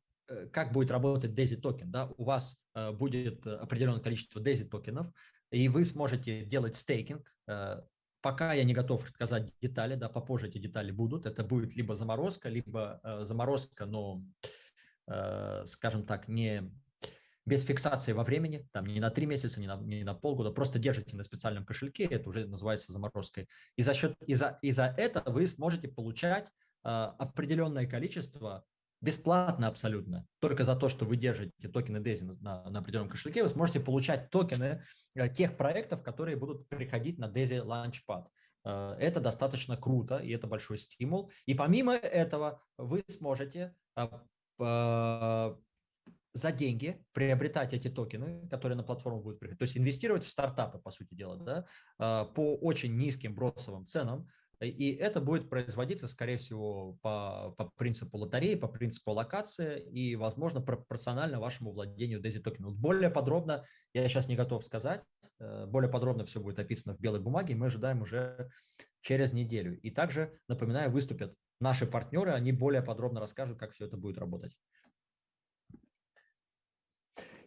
A: как будет работать DAISY токен? Да? У вас будет определенное количество DAISY токенов, и вы сможете делать стейкинг. Пока я не готов сказать детали, да, попозже эти детали будут. Это будет либо заморозка, либо заморозка, но, скажем так, не без фиксации во времени, там не на три месяца, не на, не на полгода, просто держите на специальном кошельке, это уже называется заморозкой. И за счет, и за, и за это вы сможете получать э, определенное количество бесплатно абсолютно. Только за то, что вы держите токены DAISY на, на определенном кошельке, вы сможете получать токены э, тех проектов, которые будут приходить на DAISY Launchpad. Э, это достаточно круто, и это большой стимул. И помимо этого вы сможете э, за деньги приобретать эти токены, которые на платформу будут приходить, то есть инвестировать в стартапы, по сути дела, да, по очень низким бросовым ценам, и это будет производиться, скорее всего, по, по принципу лотереи, по принципу локации и, возможно, пропорционально вашему владению DAISY токеном. Более подробно я сейчас не готов сказать. Э, более подробно все будет описано в белой бумаге. Мы ожидаем уже через неделю. И также, напоминаю, выступят наши партнеры. Они более подробно расскажут, как все это будет работать.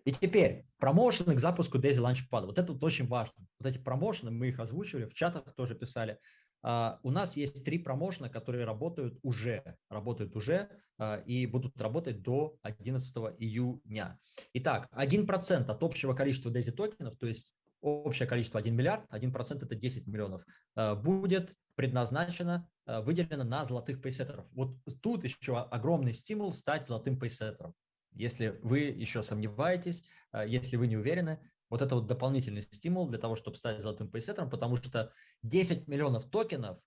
A: И теперь промоушены к запуску Daisy Launchpad. Вот это вот очень важно. Вот эти промоушены, мы их озвучивали, в чатах тоже писали. Uh, у нас есть три промоушена, которые работают уже, работают уже uh, и будут работать до 11 июня. Итак, 1% от общего количества DAISY токенов, то есть общее количество 1 миллиард, 1% это 10 миллионов, uh, будет предназначено, выделено на золотых пейсеттеров. Вот тут еще огромный стимул стать золотым пейсеттером. Если вы еще сомневаетесь, если вы не уверены, вот это вот дополнительный стимул для того, чтобы стать золотым пейсеттером, потому что 10 миллионов токенов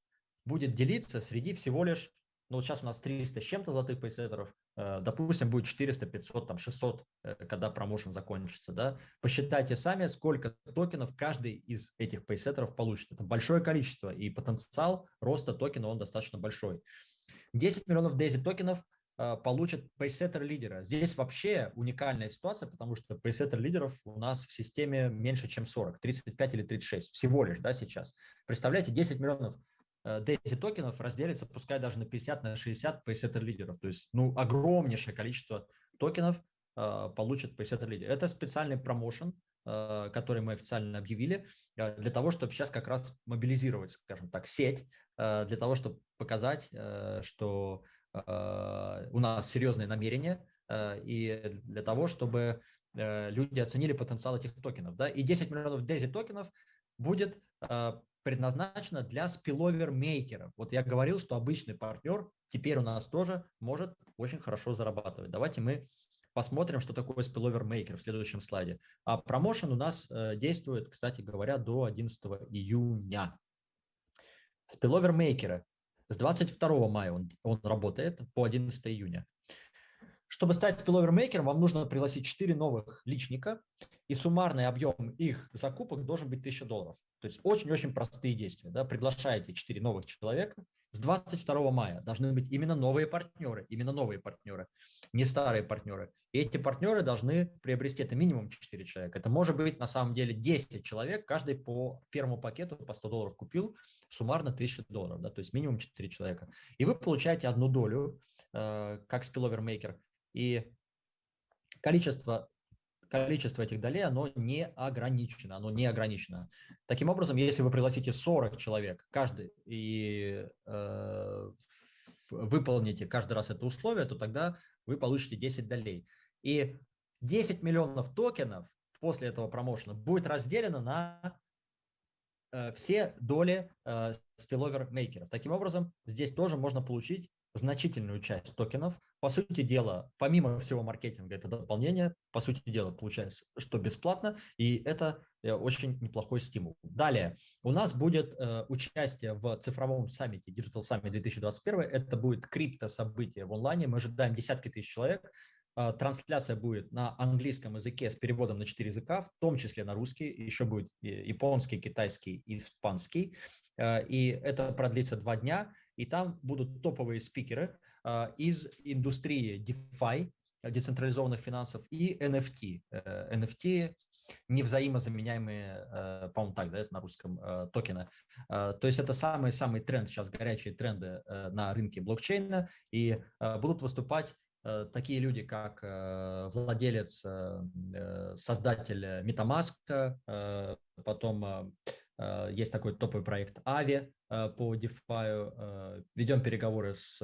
A: будет делиться среди всего лишь, ну вот сейчас у нас 300 с чем-то золотых пейсеттеров, э, допустим, будет 400, 500, там 600, э, когда промоушен закончится, да, посчитайте сами, сколько токенов каждый из этих пейсеттеров получит. Это большое количество, и потенциал роста токена, он достаточно большой. 10 миллионов DAISY токенов – получат пейсеттер лидера. Здесь вообще уникальная ситуация, потому что пейсеттер лидеров у нас в системе меньше, чем 40, 35 или 36 всего лишь да, сейчас. Представляете, 10 миллионов DAISY э, токенов разделится, пускай даже на 50, на 60 пейсеттер лидеров. То есть ну, огромнейшее количество токенов э, получат пейсеттер лидер. Это специальный промоушен, э, который мы официально объявили, для того, чтобы сейчас как раз мобилизировать, скажем так, сеть, для того, чтобы показать, что Э, у нас серьезные намерения э, и для того, чтобы э, люди оценили потенциал этих токенов. Да? И 10 миллионов DAISY токенов будет предназначено для спиловер-мейкеров. Вот я говорил, что обычный партнер теперь у нас тоже может очень хорошо зарабатывать. Давайте мы посмотрим, что такое спиловер-мейкер в следующем слайде. А промоушен у нас действует, кстати говоря, до 11 июня. Спиловер-мейкеры с 22 мая он, он работает по 11 июня. Чтобы стать спиловермейкером, вам нужно пригласить 4 новых личника, и суммарный объем их закупок должен быть 1000 долларов. То есть очень-очень простые действия. Да? Приглашаете 4 новых человека. С 22 мая должны быть именно новые партнеры, именно новые партнеры, не старые партнеры. И эти партнеры должны приобрести, это минимум 4 человека. Это может быть на самом деле 10 человек, каждый по первому пакету по 100 долларов купил, суммарно 1000 долларов, да? то есть минимум 4 человека. И вы получаете одну долю, э, как спиловермейкер, и количество количество этих долей, оно не ограничено, оно не ограничено. Таким образом, если вы пригласите 40 человек, каждый, и э, выполните каждый раз это условие, то тогда вы получите 10 долей. И 10 миллионов токенов после этого промоушена будет разделено на э, все доли э, спиловер мейкеров. Таким образом, здесь тоже можно получить значительную часть токенов. По сути дела, помимо всего маркетинга, это дополнение, по сути дела, получается, что бесплатно, и это э, очень неплохой стимул. Далее, у нас будет э, участие в цифровом саммите Digital Summit 2021. Это будет крипто-событие в онлайне. Мы ожидаем десятки тысяч человек. Э, трансляция будет на английском языке с переводом на четыре языка, в том числе на русский, еще будет японский, китайский, испанский. Э, и это продлится два дня, и там будут топовые спикеры э, из индустрии DeFi, децентрализованных финансов, и NFT. NFT невзаимозаменяемые, по-моему, так, да, это на русском, токены. То есть это самый-самый тренд, сейчас горячие тренды на рынке блокчейна, и будут выступать Э, такие люди, как э, владелец, э, создатель MetaMask, потом есть такой топовый проект Avi по DeFi, ведем переговоры с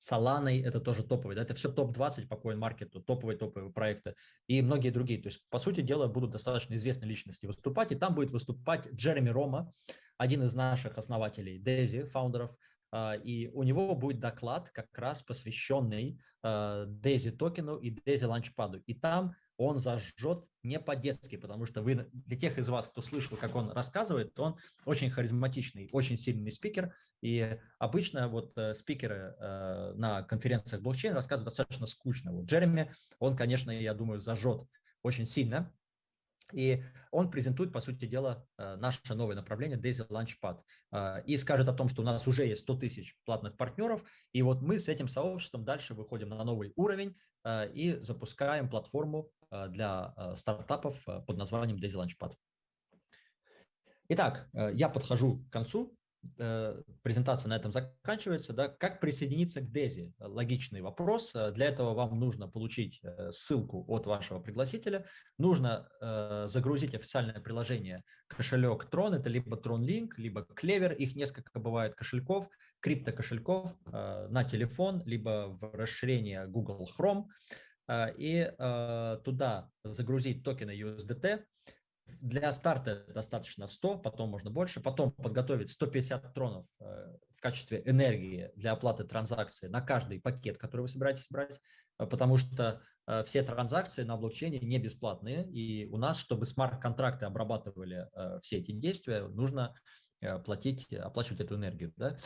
A: Solana, это тоже топовый, это все топ-20 по CoinMarket, топовые-топовые проекты и многие другие. То есть, по сути дела, будут достаточно известные личности выступать, и там будет выступать Джереми Рома, один из наших основателей Дези, фаундеров, и у него будет доклад как раз посвященный Daisy токену и Daisy Launchpad. И там он зажжет не по-детски, потому что вы, для тех из вас, кто слышал, как он рассказывает, он очень харизматичный, очень сильный спикер, и обычно вот э, спикеры э, на конференциях блокчейн рассказывают достаточно скучно. Вот Джереми, он, конечно, я думаю, зажжет очень сильно, и он презентует, по сути дела, э, наше новое направление Daisy Launchpad э, и скажет о том, что у нас уже есть 100 тысяч платных партнеров, и вот мы с этим сообществом дальше выходим на новый уровень э, и запускаем платформу для стартапов под названием Daisy Launchpad. Итак, я подхожу к концу презентация на этом заканчивается. Да? Как присоединиться к DESI? Логичный вопрос. Э, для этого вам нужно получить э, ссылку от вашего пригласителя. Нужно загрузить официальное приложение кошелек Tron. Это либо Tron Link, либо Clever. Их несколько бывает кошельков, криптокошельков на телефон, либо в расширение Google Chrome. И туда загрузить токены USDT для старта достаточно 100, потом можно больше, потом подготовить 150 тронов э, в качестве энергии для оплаты транзакции на каждый пакет, который вы собираетесь брать, э, потому что э, все транзакции на блокчейне не бесплатные, и у нас, чтобы смарт-контракты обрабатывали все эти действия, нужно платить, оплачивать эту энергию. Да?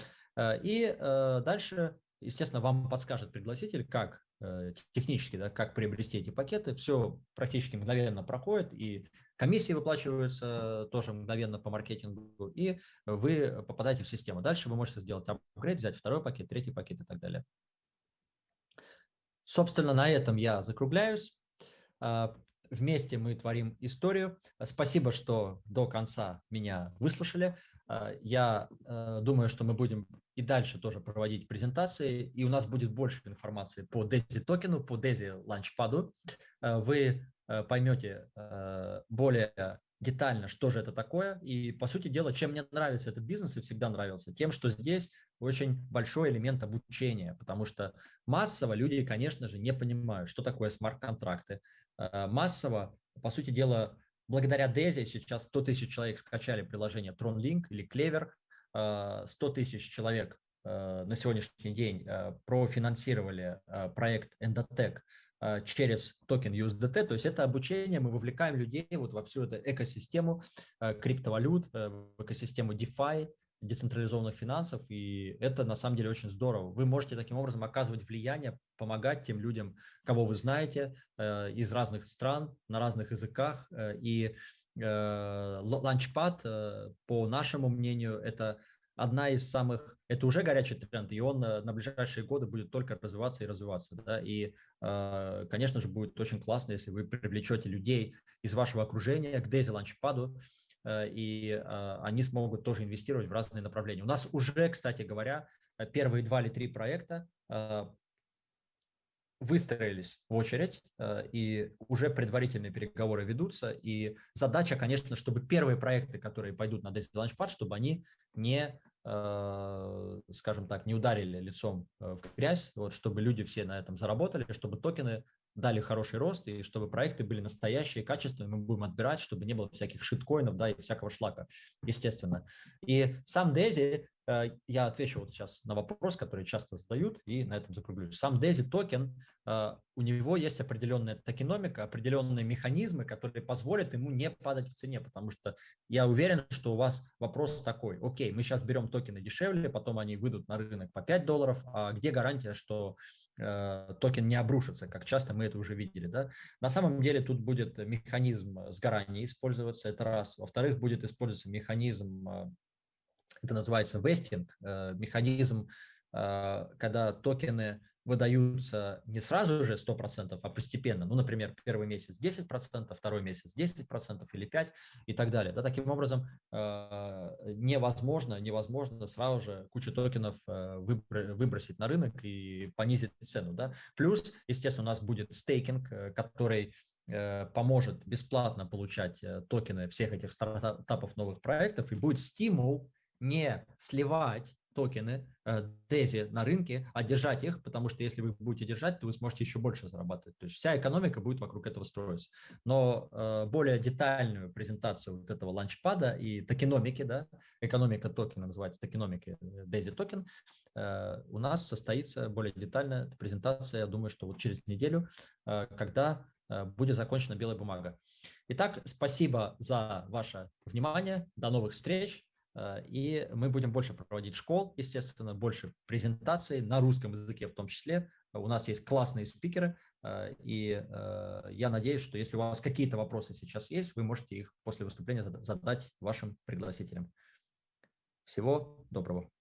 A: И дальше, естественно, вам подскажет пригласитель, как технически, да, как приобрести эти пакеты. Все практически мгновенно проходит, и Комиссии выплачиваются тоже мгновенно по маркетингу, и вы попадаете в систему. Дальше вы можете сделать апгрейд, взять второй пакет, третий пакет и так далее. Собственно, на этом я закругляюсь. А, вместе мы творим историю. Спасибо, что до конца меня выслушали. А, я а, думаю, что мы будем и дальше тоже проводить презентации, и у нас будет больше информации по DESI токену, по DESI Launchpad. Вы Э, поймете э, более детально, что же это такое. И, по сути дела, чем мне нравится этот бизнес и всегда нравился, тем, что здесь очень большой элемент обучения, потому что массово люди, конечно же, не понимают, что такое смарт-контракты. Э, массово, по сути дела, благодаря Дези сейчас 100 тысяч человек скачали приложение TronLink или Clever, 100 тысяч человек на сегодняшний день профинансировали проект Endotech через токен USDT, то есть это обучение, мы вовлекаем людей вот во всю эту экосистему криптовалют, э, в экосистему DeFi, децентрализованных финансов, и это на самом деле очень здорово. Вы можете таким образом оказывать влияние, помогать тем людям, кого вы знаете, э, из разных стран, на разных языках, э, и Launchpad, по нашему мнению, это одна из самых, это уже горячий тренд, и он на, на ближайшие годы будет только развиваться и развиваться. Да? И, э, конечно же, будет очень классно, если вы привлечете людей из вашего окружения к Launchpad, э, и э, они смогут тоже инвестировать в разные направления. У нас уже, кстати говоря, первые два или три проекта выстроились в очередь, и уже предварительные переговоры ведутся. И задача, конечно, чтобы первые проекты, которые пойдут на Daisy Launchpad, чтобы они не Э, скажем так, не ударили лицом э, в грязь, вот, чтобы люди все на этом заработали, чтобы токены дали хороший рост и чтобы проекты были настоящие, качественные, мы будем отбирать, чтобы не было всяких шиткоинов, да, и всякого шлака, естественно. И сам Дези, э, я отвечу вот сейчас на вопрос, который часто задают, и на этом закруглюсь. Сам Дези токен, у него есть определенная токеномика, определенные механизмы, которые позволят ему не падать в цене, потому что я уверен, что у вас вопрос такой, окей, мы сейчас берем токены дешевле, потом они выйдут на рынок по 5 долларов, а где гарантия, что э, токен не обрушится, как часто мы это уже видели. Да? На самом деле тут будет механизм сгорания использоваться, это раз. Во-вторых, будет использоваться механизм, э, это называется вестинг, э, механизм, э, когда токены выдаются не сразу же 100%, а постепенно. Ну, например, первый месяц 10%, второй месяц 10% или 5% и так далее. Да, таким образом, э, невозможно, невозможно сразу же кучу токенов э, выбросить на рынок и понизить цену. Да. Плюс, естественно, у нас будет стейкинг, э, который поможет бесплатно получать токены всех этих стартапов новых проектов и будет стимул не сливать токены DESI на рынке, а держать их, потому что если вы будете держать, то вы сможете еще больше зарабатывать. То есть вся экономика будет вокруг этого строиться. Но более детальную презентацию вот этого ланчпада и токеномики, да, экономика токена называется токеномики DESI токен, у нас состоится более детальная презентация, я думаю, что вот через неделю, когда будет закончена белая бумага. Итак, спасибо за ваше внимание. До новых встреч. Э, и мы будем больше проводить школ, естественно, больше презентаций на русском языке в том числе. У нас есть классные спикеры, э, и э, я надеюсь, что если у вас какие-то вопросы сейчас есть, вы можете их после выступления задать вашим пригласителям. Всего доброго.